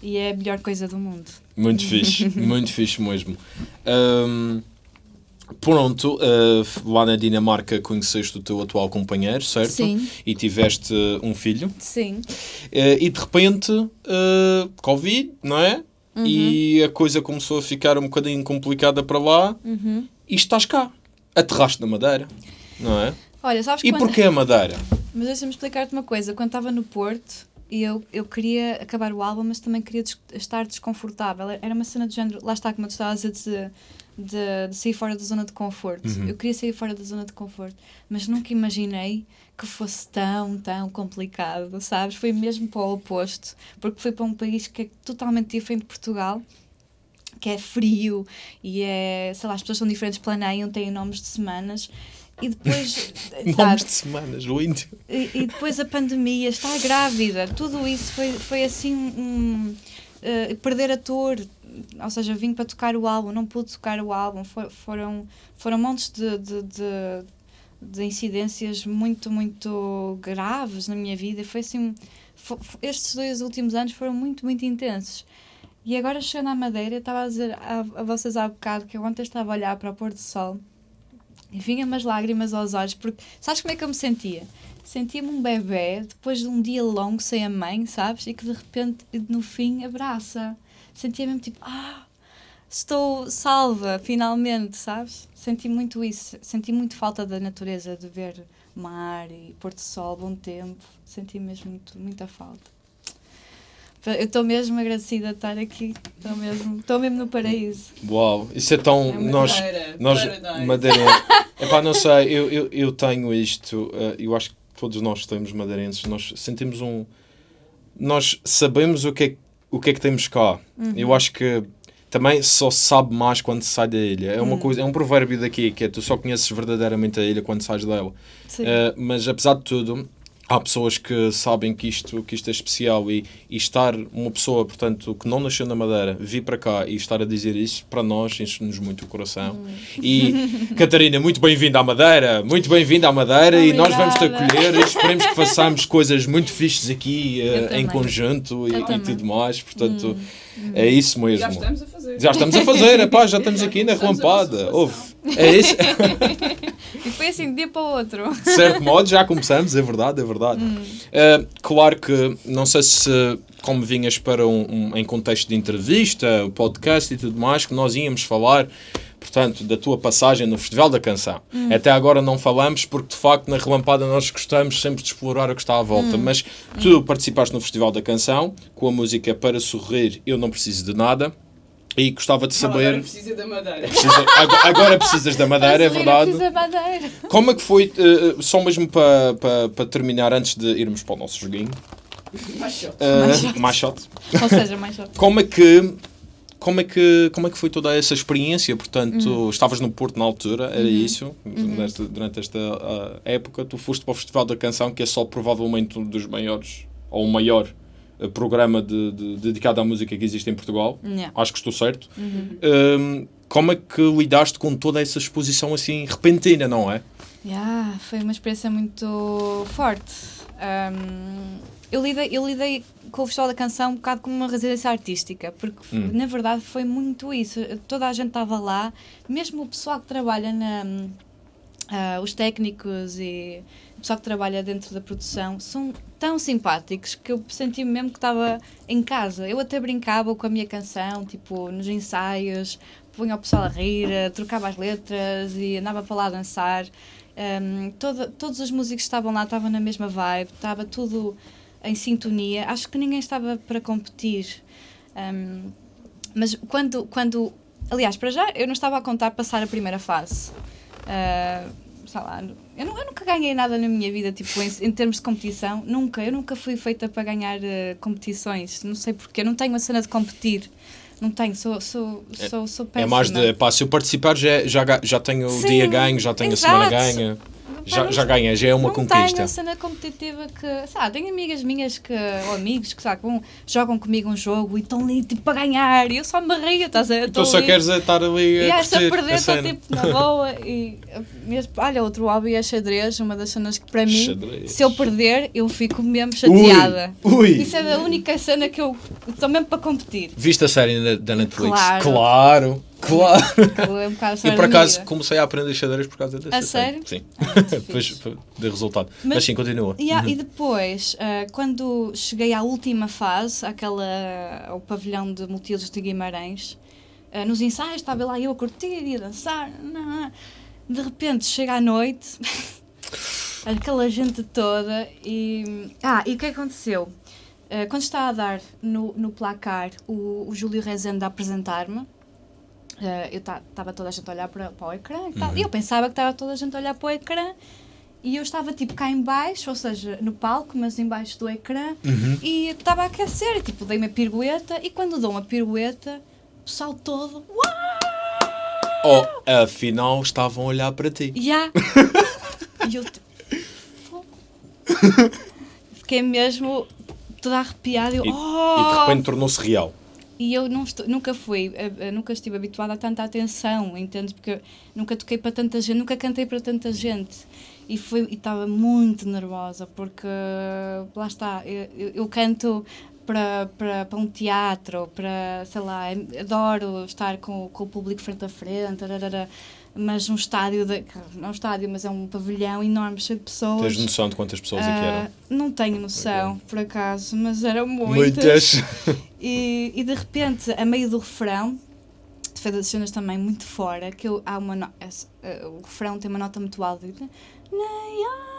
e é a melhor coisa do mundo. Muito (laughs) fixe, muito fixe mesmo. Ahm, pronto, ah, lá na Dinamarca conheceste o teu atual companheiro, certo? Sim. E tiveste um filho. Sim. Ah, e de repente, ah, Covid, não é? Uhum. E a coisa começou a ficar um bocadinho complicada para lá Uhum. e estás cá. Aterraste na Madeira, não é? Olha, sabes E quando... porquê a Madeira? Mas deixa-me explicar-te uma coisa. Quando estava no Porto, e eu, eu queria acabar o álbum, mas também queria des- estar desconfortável. Era uma cena de género, lá está, como tu estavas a dizer, de, de sair fora da zona de conforto. Uhum. Eu queria sair fora da zona de conforto, mas nunca imaginei que fosse tão, tão complicado, sabes? Foi mesmo para o oposto, porque foi para um país que é totalmente diferente de Portugal. Que é frio e é, sei lá, as pessoas são diferentes, planeiam, têm nomes de semanas e depois. (laughs) Nomes sabes? de semanas, lindo. E, e depois a pandemia, estar grávida, tudo isso foi, foi assim um, eh, perder ou seja, vim para tocar o álbum, não pude tocar o álbum, For- foram, foram montes de, de, de, de incidências muito, muito graves na minha vida, foi assim, fo- fo- estes dois últimos anos foram muito, muito intensos. E agora chegando à Madeira, estava a dizer a, a vocês há bocado que eu ontem estava a olhar para o pôr do sol e vinha-me as lágrimas aos olhos, porque sabes como é que eu me sentia? Sentia-me um bebê depois de um dia longo sem a mãe, sabes? E que de repente, no fim, abraça. Sentia mesmo tipo, ah, estou salva, finalmente, sabes? Senti muito isso. Senti muito falta da natureza, de ver mar e pôr do sol, bom tempo. Senti mesmo muito, muita falta. Eu estou mesmo agradecida de estar aqui. Estou mesmo, estou mesmo no paraíso. Uau, isso é tão. É nós, Madeira, nós paradise. Madeira. (laughs) Epá, não sei, eu, eu, eu tenho isto, eh, eu acho que todos nós temos madeirenses, nós sentimos um. Nós sabemos o que é, o que, é que temos cá. Eu acho que também só se sabe mais quando se sai da ilha. É uma coisa, é um provérbio daqui que é tu só conheces verdadeiramente a ilha quando sais dela. Sim. Uh, mas apesar de tudo, há pessoas que sabem que isto, que isto é especial e, e estar uma pessoa, portanto, que não nasceu na Madeira, vir para cá e estar a dizer isso, para nós enche-nos muito o coração. E (laughs) Catarina, muito bem-vinda à Madeira, muito bem-vinda à Madeira e nós vamos te Obrigada. acolher e esperemos que façamos coisas muito fixes aqui uh, em conjunto e, e tudo mais. Portanto, é isso mesmo. Já estamos a fazer. Já estamos a fazer, epá, já (laughs) estamos aqui na Começamos a relampada. nossa Ouve, é isso. (laughs) E foi assim de dia para o outro. De certo modo, já começamos, é verdade, é verdade. Uh, claro que, não sei se, como vinhas para um, um- em contexto de entrevista, podcast e tudo mais, que nós íamos falar, portanto, da tua passagem no Festival da Canção. Até agora não falamos, porque de facto na Relampada nós gostamos sempre de explorar o que está à volta. Mas tu participaste no Festival da Canção com a música Para Sorrir Eu Não Preciso de Nada. E gostava de Ela agora saber. precisa da madeira. Precisa- agora, precisas da madeira, é verdade. precisa de madeira. Como é que foi, eh, só mesmo para pa, pa terminar, antes de irmos para o nosso joguinho, Mais shot. Mais shot. mais shot, Ou seja, mais shot. como é que como é que como é que foi toda essa experiência portanto Uhum. estavas no Porto na altura era isso nesta- durante esta ah, época tu foste para o Festival da Canção que é só provavelmente um dos maiores ou o maior programa de, de- dedicado à música que existe em Portugal Yeah. acho que estou certo Uhum. Hum, como é que lidaste com toda essa exposição assim repentina não é Yeah, foi uma experiência muito forte. Um, eu, lidei, eu lidei com o Festival da Canção um bocado como uma residência artística, porque Hum. na verdade foi muito isso. Toda a gente estava lá, mesmo o pessoal que trabalha na. Ah, os técnicos e o pessoal que trabalha dentro da produção são tão simpáticos que eu senti mesmo que estava em casa. Eu até brincava com a minha canção, tipo, nos ensaios, punha o pessoal a rir, trocava as letras e andava para lá a dançar. Um, toda- todos os músicos que estavam lá estavam na mesma vibe, estava tudo em sintonia. Acho que ninguém estava para competir. Um, mas quando, quando. Aliás, para já, eu não estava a contar passar a primeira fase. Uh, sei lá, eu, nu- eu nunca ganhei nada na minha vida, tipo, em, em termos de competição. Nunca. Eu nunca fui feita para ganhar uh, competições. Não sei porquê. Eu não tenho a cena de competir. Não tenho. Sou, sou, sou, sou é péssima. mais de pá, se eu participar já, já, ga- já tenho o Sim, dia ganho já tenho a semana exato. ganha já, já ganha já é uma não conquista tenho a cena competitiva que, sabe, tenho amigas minhas que, ou amigos que, sabe, vão- jogam comigo um jogo e estão ali, tipo, para ganhar, e eu só me rio, estás a ver? então Estou só ali. queres é estar ali a E essa curtir perder, a estou tipo na boa (laughs) e mesmo, olha, outro hobby é xadrez, uma das cenas que para mim, Xadrez. se eu perder, eu fico mesmo chateada. ui Isso é a única cena que eu estou mesmo para competir. Viste a série da, da Netflix? Claro. Claro, claro. É um Eu por acaso comecei a aprender xadrez por causa dessa A sério? Sim. Ah, (laughs) Depois deu resultado. Mas, Mas- sim, continua. Yeah, Uhum. E depois, ah, quando cheguei à última fase, aquela, ao pavilhão de Multiusos de Guimarães, ah, nos ensaios estava lá eu a curtir e a dançar. não, De repente chega à noite, (laughs) aquela gente toda e. Ah, e o que aconteceu? Quando estava a dar no, no placar o, o Júlio Rezende a apresentar-me, ah, eu estava toda a gente a olhar para, para o ecrã e tal. Uhum. E eu pensava que estava toda a gente a olhar para o ecrã e eu estava tipo cá em baixo, ou seja, no palco, mas em baixo do ecrã, Uhum. e estava a aquecer, e tipo, dei uma pirueta, e quando dou uma pirueta, o pessoal todo, uau! Oh, afinal estavam a olhar para ti. Ya! (laughs) e eu tipo. Fiquei mesmo toda arrepiada, eu, E, oh! e de repente tornou-se real. E eu estou- nunca fui, eh, eh, nunca estive habituada a tanta atenção, entendes? Porque nunca toquei para tanta gente, nunca cantei para tanta gente. E foi e estava muito nervosa, porque lá está, eu- eu canto para, para, para um teatro, para, sei lá, adoro estar com, com o público frente a frente, tararara, mas um estádio, de, não um estádio, mas é um pavilhão enorme, cheio de pessoas. Tens noção de quantas pessoas aqui Ah, eram? não tenho noção, por acaso, mas eram muitas. (laughs) E, e de repente, a meio do refrão, foi das cenas também muito fora, que eu, há uma no- esse, eh, o refrão tem uma nota muito alta. Nayar.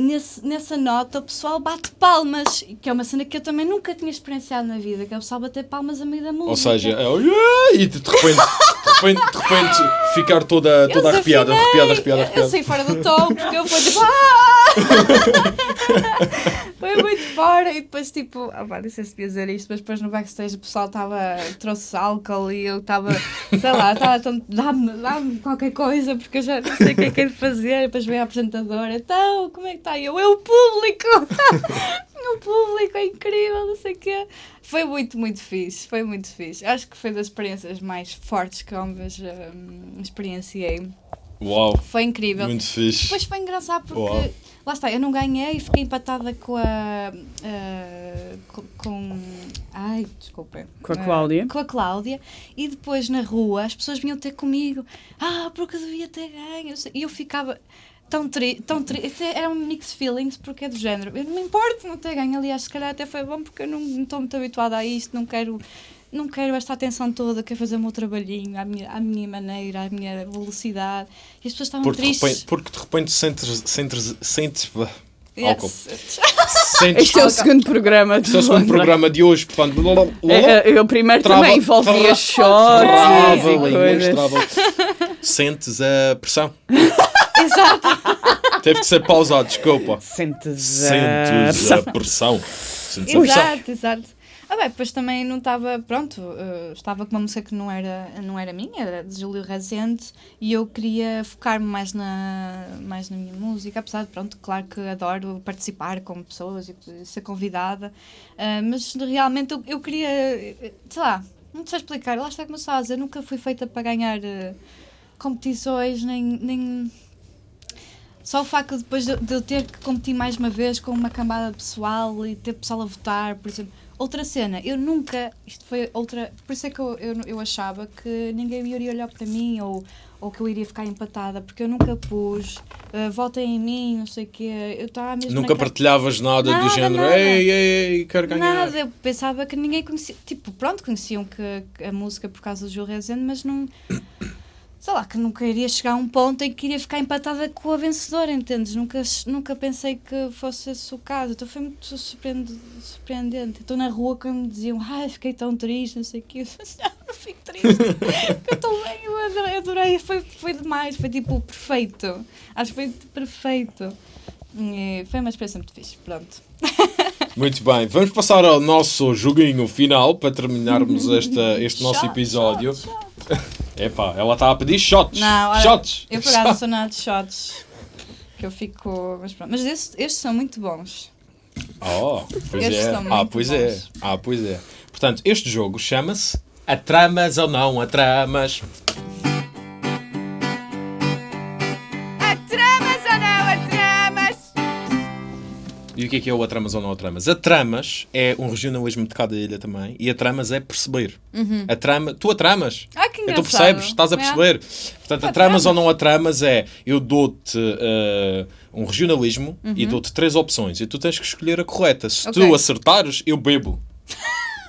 Nesse, nessa nota o pessoal bate palmas, que é uma cena que eu também nunca tinha experienciado na vida, que é o pessoal bater palmas a meio da música. Ou seja, é, "Oh, yeah", e de repente, de repente, de repente ficar toda, toda arrepiada, desafinei. arrepiada, arrepiada, Eu- arrepiada. saí fora do tom, porque eu fui tipo. "Ah!" (laughs) Foi muito fora. E depois, tipo, ah, pá, não sei se devia dizer isto, mas depois no backstage o pessoal estava. trouxe álcool e eu estava, sei lá, estava tão. dá-me dá qualquer coisa, porque eu já não sei o que é que é de fazer. E depois veio a apresentadora, então, como é que está? E eu, o público! (laughs) o público é incrível, não sei o quê. Foi muito, muito fixe, foi muito fixe. Acho que foi das experiências mais fortes que eu hum, experienciei. Uau, Foi incrível. muito fixe. Depois foi engraçado porque Uau. lá está, eu não ganhei e fiquei empatada com a. ah, com, com- Ai, desculpa. Com a Cláudia. com a Cláudia. E depois na rua as pessoas vinham ter comigo. Ah, porque eu devia ter ganho. E eu ficava tão triste. Tão tri era um mix feelings porque é do género. Eu não me importo não ter ganho. Aliás, se calhar até foi bom porque eu não não estou muito habituada a isto. Não quero. Não quero esta atenção toda, quero fazer o meu trabalhinho à minha, à minha maneira, à minha velocidade. E as pessoas estavam Porque de tristes. repente, porque de repente sentes, sentes, sentes, Álcool. Yes. (laughs) Sentes Este é o segundo programa. Este é o segundo programa de hoje, portanto. É, é, eu primeiro Trava- também envolvia Trava, e coisas. Sentes a pressão. (laughs) Exato. Teve que ser pausado, desculpa. Sentes a... Sentes a pressão. Sentes a pressão. Exato, exato. Ah, bem, depois também não estava, pronto, eh, estava com uma música que não era, não era minha, era de Júlio Rezende, e eu queria focar-me mais na, mais na minha música, apesar de, pronto, claro que adoro participar com pessoas e ser convidada, ah, mas realmente eu, eu queria, sei lá, não sei explicar, lá está como eu estava dizer, nunca fui feita para ganhar eh, competições, nem... nem só o facto de depois de, de eu ter que competir mais uma vez com uma cambada pessoal e ter pessoal a votar, por exemplo. Outra cena, eu nunca. Isto foi outra. Por isso é que eu, eu, eu achava que ninguém iria olhar para mim ou, ou que eu iria ficar empatada, porque eu nunca pus. Uh, votem em mim, não sei o quê. Eu estava mesmo. Nunca naquela- partilhavas nada, do Nada, género. nada. Ei, ei, ei, quero ganhar. Nada, eu pensava que ninguém conhecia. Tipo, pronto, conheciam que, que a música por causa do Gil Rezende, mas não. Sei lá, que nunca iria chegar a um ponto em que iria ficar empatada com a vencedora, entendes? Nunca, nunca pensei que fosse esse o caso. Então foi muito surpreende- surpreendente. Estou na rua quando me diziam, ai, fiquei tão triste, não sei o quê. (laughs) Eu disse, não, não fico triste. eu estou bem, eu adorei. Foi, foi demais, foi tipo perfeito. Acho que foi perfeito. E foi uma experiência muito fixe, pronto. (laughs) Muito bem, vamos passar ao nosso joguinho final para terminarmos (laughs) esta, este nosso episódio. (laughs) Epá, ela está a pedir shots. Não, olha, shots. Eu por acaso (laughs) sou nada de shots. Que eu fico. Mas pronto. Mas estes, estes são muito bons. Oh, pois Estes é. são Ah, muito pois é. bons. Ah, pois é. Portanto, este jogo chama-se Atramas ou não Atramas. Atramas ou não atramas? E o que é que é o Atramas ou não Atramas? Atramas é um regionalismo de cada ilha também. E Atramas é perceber. A trama, tu atramas. Ah, que Então engraçado. percebes, estás a É. perceber. Portanto, atramas ou não atramas é eu dou-te eh, um regionalismo e dou-te três opções e tu tens que escolher a correta. Se tu Ok. acertares, eu bebo. (laughs)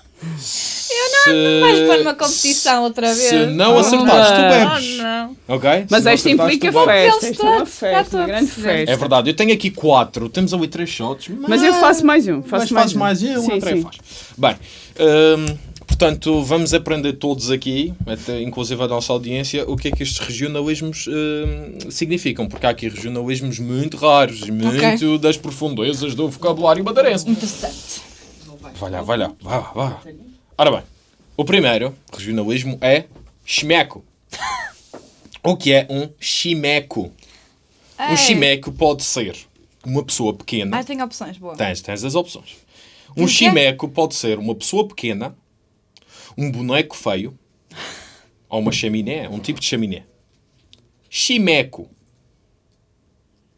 Eu não, Vais pôr numa competição outra vez. Se não Oh, acertares, tu não. bebes. Oh, não. Ok? Mas não esta implica tu festa. Isto é uma festa, uma a grande festa. É verdade, eu tenho aqui quatro. Temos ali três shots. Mas eu faço mais um. Mas Faço fazes mais mais um. um, Sim, André sim. faz. Bem, hum, portanto, vamos aprender todos aqui, até, inclusive a nossa audiência, o que é que estes regionalismos hum, significam. Porque há aqui regionalismos muito raros muito das profundezas do vocabulário madeirense. Interessante. Vai lá, vai lá, vai lá. Ora bem, o primeiro regionalismo é chimeco. O que é um chimeco? Um chimeco pode ser uma pessoa pequena. Ah, tem opções, boa. Tens, tens as opções. Um chimeco pode ser uma pessoa pequena, um boneco feio, ou uma chaminé, um tipo de chaminé. Chimeco.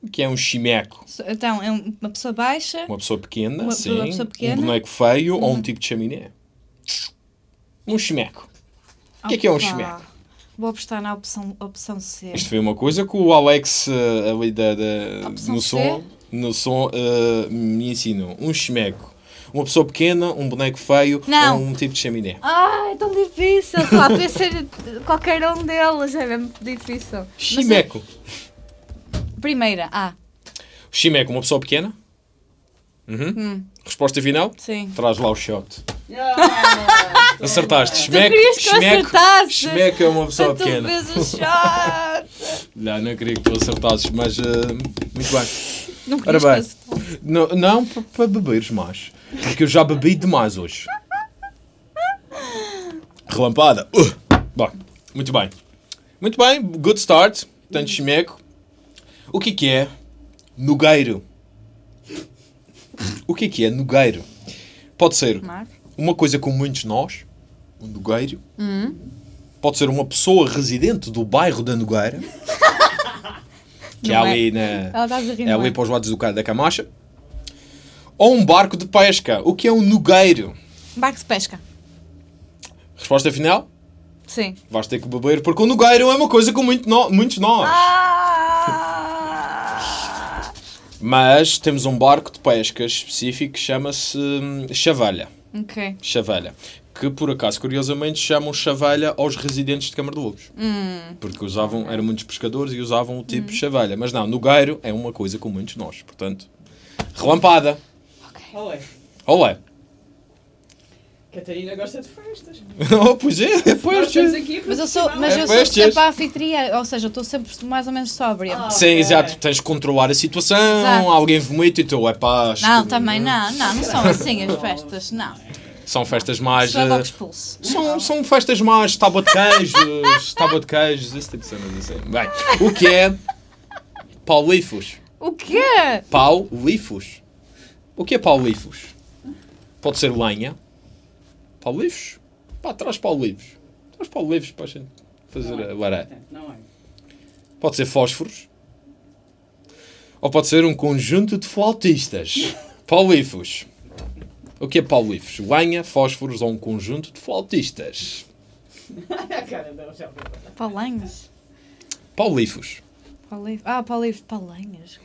O que é um chimeco? Então, é um- uma pessoa baixa. Uma pessoa pequena, Uma- sim. uma pessoa pequena. Um boneco feio ou um tipo de chaminé. Um chimeco. O que é que é um chimeco? Vou apostar na opção, opção C. Isto foi uma coisa que o Alex eh, ali da, da- no som, no som eh, me ensinou. Um chimeco. Uma pessoa pequena, um boneco feio Não. ou um tipo de chaminé. Ah, é tão difícil. Sei lá, podia ser qualquer um deles. É mesmo difícil. Mas Chimeco. é- Primeira, A. Chimeco, uma pessoa pequena? Uhum. Hum. Resposta final? Sim. Traz lá o shot. Acertaste. Chimeco, querias que eu chimeco, é uma pessoa (laughs) tu pequena. vês o shot. (laughs) Não, não queria que tu acertasses, mas eh, muito bem. Não Ora bem, não, não para pa beberes mais. Porque eu já bebi demais hoje. Relampada. Uh! Bom, muito bem. Muito bem, good start. Portanto, chimeco. O que é que é nogueiro? O que é que é nogueiro? Pode ser uma coisa com muitos nós, um nogueiro. Pode ser uma pessoa residente do bairro da Nogueira. Que é Não é. ali na... Ela É ali para os lados do da Camacha. Ou um barco de pesca. O que é um nogueiro? Barco de pesca. Resposta final? Sim. Vais ter que beber, porque o nogueiro é uma coisa com muito no- muitos nós. Ah! (laughs) Mas temos um barco de pesca específico que chama-se hum, Chavalha. Ok. Chavalha. Que por acaso, curiosamente, chamam Chavalha aos residentes de Câmara de Lobos. Hum. Porque usavam, eram muitos pescadores e usavam o tipo Chavalha. Mas não, nogueiro é uma coisa com muitos nós. Portanto, Relampada. Olé. Olé. Catarina gosta de festas. (laughs) Oh, pois é, é festas. aqui Mas eu sou, mas É eu sou sempre a anfitriã, ou seja, eu estou sempre mais ou menos sóbria. Ah, Sim, ok. exato. Tens de controlar a situação, Exato. alguém vomita e tu, é pá. acho não, que- também não, não, não são (laughs) assim as festas, não. São festas mais. São, são festas mais tábua de queijos, (laughs) tábua de queijos, esse tipo de cenas assim. Bem, o que é paulifos? O quê? Paulifos. O que é paulifos? Pode ser lenha. Paulifos? Pá, traz paulifos. Traz paulifos para a gente fazer a laré. Não é. Pode ser fósforos. Ou pode ser um conjunto de flautistas. (laughs) Paulifos. O que é paulifos? Lenha, fósforos ou um conjunto de flautistas. a cara da Rochelle. Palanhas? Paulifos. Paulif... Ah, paulif... Palanhas?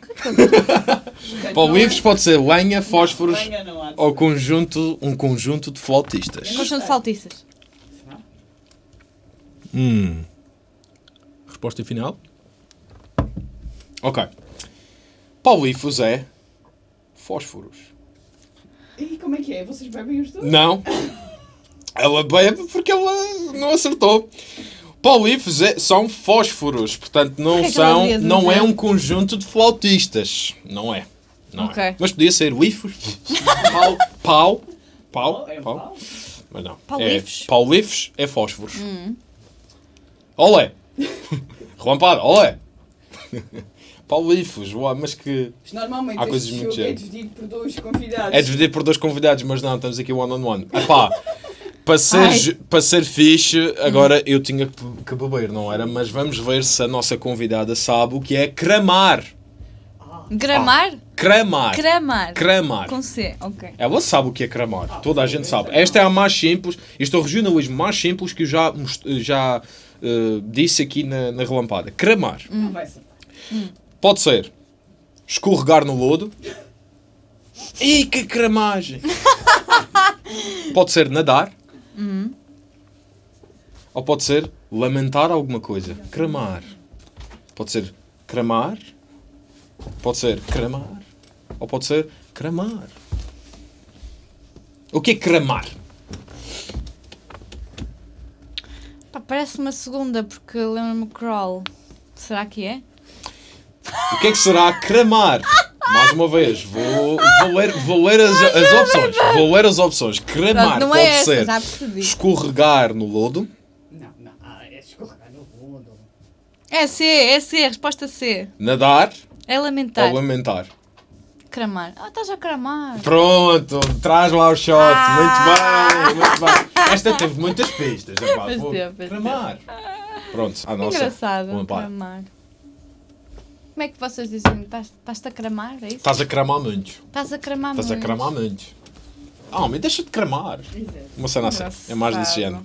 (laughs) Paulifos pode ser lenha, fósforos Venha, não há de ou ser. conjunto, um conjunto de flautistas. Conjunto de faltistas. Será? Hum. Resposta final? Ok. Paulifos é fósforos. E como é que é? Vocês bebem os dois? Não. Ela bebe porque ela não acertou. Paulifos é- são fósforos, portanto não Porquê são, devia não é um conjunto de flautistas, não é. Não Ok. é. Mas podia ser lifos, pau, pau, pau, É pau, pau? mas não. Paulifos. É, paulifos é fósforos. Hum. Olé! Relampada, olé! Paulifos, uau, mas que. Mas Normalmente Há coisas muito jogo é dividido por dois convidados. É dividido por dois convidados, mas não, estamos aqui one on one. Epá, para ser, para ser fixe, agora eu tinha que beber, não era? Mas vamos ver se a nossa convidada sabe o que é cramar. Gramar? Cramar. Cramar. Cramar. Com C, ok. Ela sabe o que é cramar. Toda a gente sabe. Esta é a mais simples. Este é o regionalismo mais simples que eu já, já eh, disse aqui na, na relampada. Cramar. Não vai ser. Pode ser escorregar no lodo. Ih, que cramagem! (laughs) pode ser nadar. Ou pode ser lamentar alguma coisa. Cramar. Pode ser cramar. Pode ser cramar. Ou pode ser cramar. O que é cramar? Pá, parece uma segunda, porque lembro-me crawl. Será que é? O que é que será cramar? Mais uma vez, vou, vou, ler, vou ler as, as opções. Vou ler as opções. Cramar Pronto, não pode é essa, ser percebi. escorregar no lodo. Não, não. Ah, é escorregar no mundo. É C, é C, resposta C. Nadar É lamentar. ou lamentar. Cramar. Ah, estás a cramar. Pronto, traz lá o shot. Ah. Muito bem, muito bem. Esta teve muitas pistas. epá, Pois vou- teve, pois Cramar. Pronto, a nossa. Engraçado, cramar. Como é que vocês dizem? Estás- Estás-te a cramar? É isso? Estás a cramar muito. Estás a cramar Estás a muito. cramar muito. Ah, homem, deixa de cramar. Exato. Uma cena assim. É mais desse género.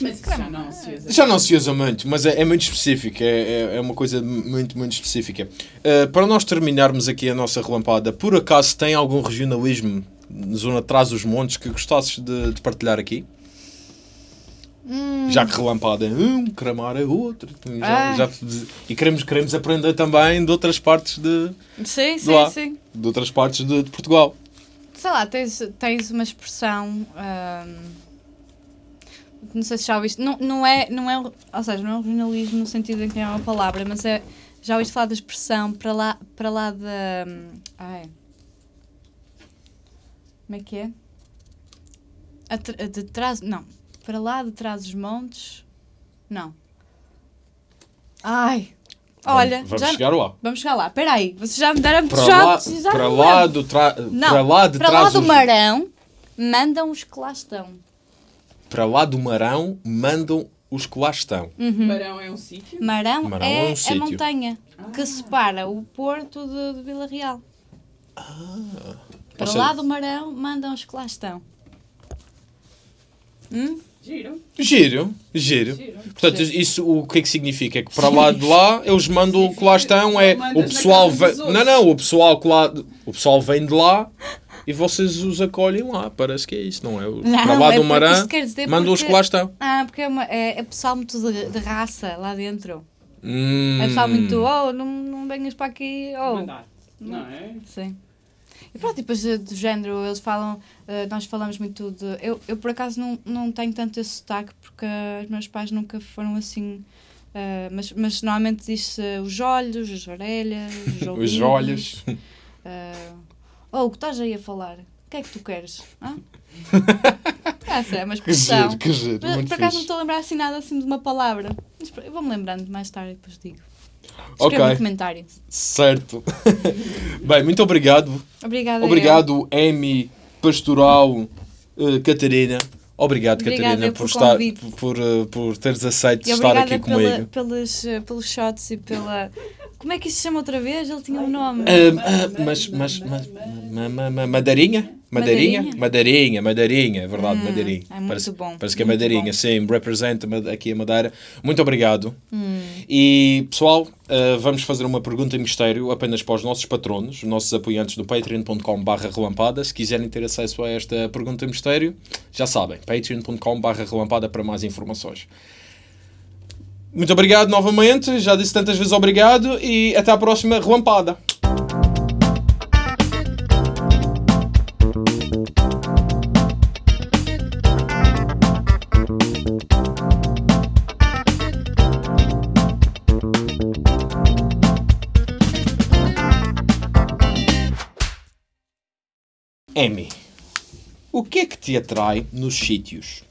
Mas já não se usa. Já não se usa muito, mas é, é muito específico, é, é, é uma coisa muito, muito específica. Uh, para nós terminarmos aqui a nossa relampada, por acaso tem algum regionalismo na zona de trás dos montes que gostasses de, de partilhar aqui? Hum, Já que relampada é um, cramar é outro. Já, Ah. já- e queremos, queremos aprender também de outras partes de, sim, sim, lá. sim. de, outras partes de, de Portugal. Sei lá, tens, tens uma expressão. ahm, não sei se já ouviste. Não, não, é, não é. Ou seja, não é regionalismo no sentido em que é uma palavra, mas é. Já ouviste falar da expressão para lá, para lá da. Ai. Como é que é? Atra- de trás. Não. Para lá de trás dos montes. Não. Ai. Olha, vamos, vamos já, chegar lá. vamos chegar lá. Espera aí, vocês já me deram Para lá, já para lá, do tra... Não, para lá de para trás lá do Marão, mandam os que lá estão. para lá do Marão mandam os que lá estão. Marão é um sítio? Marão, Marão é, é um a sítio. montanha que separa o Porto de, de Vila Real. Para Ou seja- lá do Marão, mandam os que lá estão. Hum? Giro. Giro, giro. Giro. Portanto, isso o que é que significa? É que para lá de lá eles mandam o que lá estão, é o pessoal vem. Não, não, o pessoal que lá o pessoal vem de lá e vocês os acolhem lá. Parece que é isso, não é? O- Não, para lá é do Marã mandam os que lá estão. Ah, porque é, uma, é, é pessoal muito de, de raça lá dentro. Hum. É pessoal muito, oh, não, não venhas para aqui, oh. Mandar. Não é? Sim. E pronto, depois do género, eles falam, eh, nós falamos muito de. Eu, eu por acaso não, não tenho tanto esse sotaque porque os meus pais nunca foram assim. eh, mas, mas normalmente diz-se os olhos, as orelhas, os (laughs) Os olhos. eh, oh, o que estás aí a falar? O que é que tu queres? Hã? (laughs) Essa é uma Que giro, que giro. Mas, Muito por acaso não estou a lembrar assim nada assim de uma palavra. Mas Eu vou-me lembrando mais tarde e depois digo. Ok. Escreva no comentário. Certo. (laughs) Bem, muito obrigado. Obrigada. eu. Obrigado, Amy Pastoral eh, Catarina. Obrigado, Obrigada Catarina, eu por, estar, por, eh, por teres aceito E estar obrigada aqui comigo. pelos, eh, pelos shots e pela. Como é que isso se chama outra vez? Ele tinha um nome. Ah, ah, mas, mas, mas, ma- ma- ma- madeirinha? Madeirinha? Madeirinha? Madeirinha, madeirinha, é verdade, Hum, madeirinha. é muito parece, bom, Parece que é madeirinha, bom. sim, representa aqui a Madeira. Muito obrigado. Hum. E, pessoal, ah, vamos fazer uma pergunta em mistério apenas para os nossos patronos, os nossos apoiantes do patreon.com.br relampada. Se quiserem ter acesso a esta pergunta em mistério, já sabem, patreon.com.br relampada para mais informações. Muito obrigado novamente, já disse tantas vezes obrigado e até à próxima relampada. Amy, o que é que te atrai nos sítios?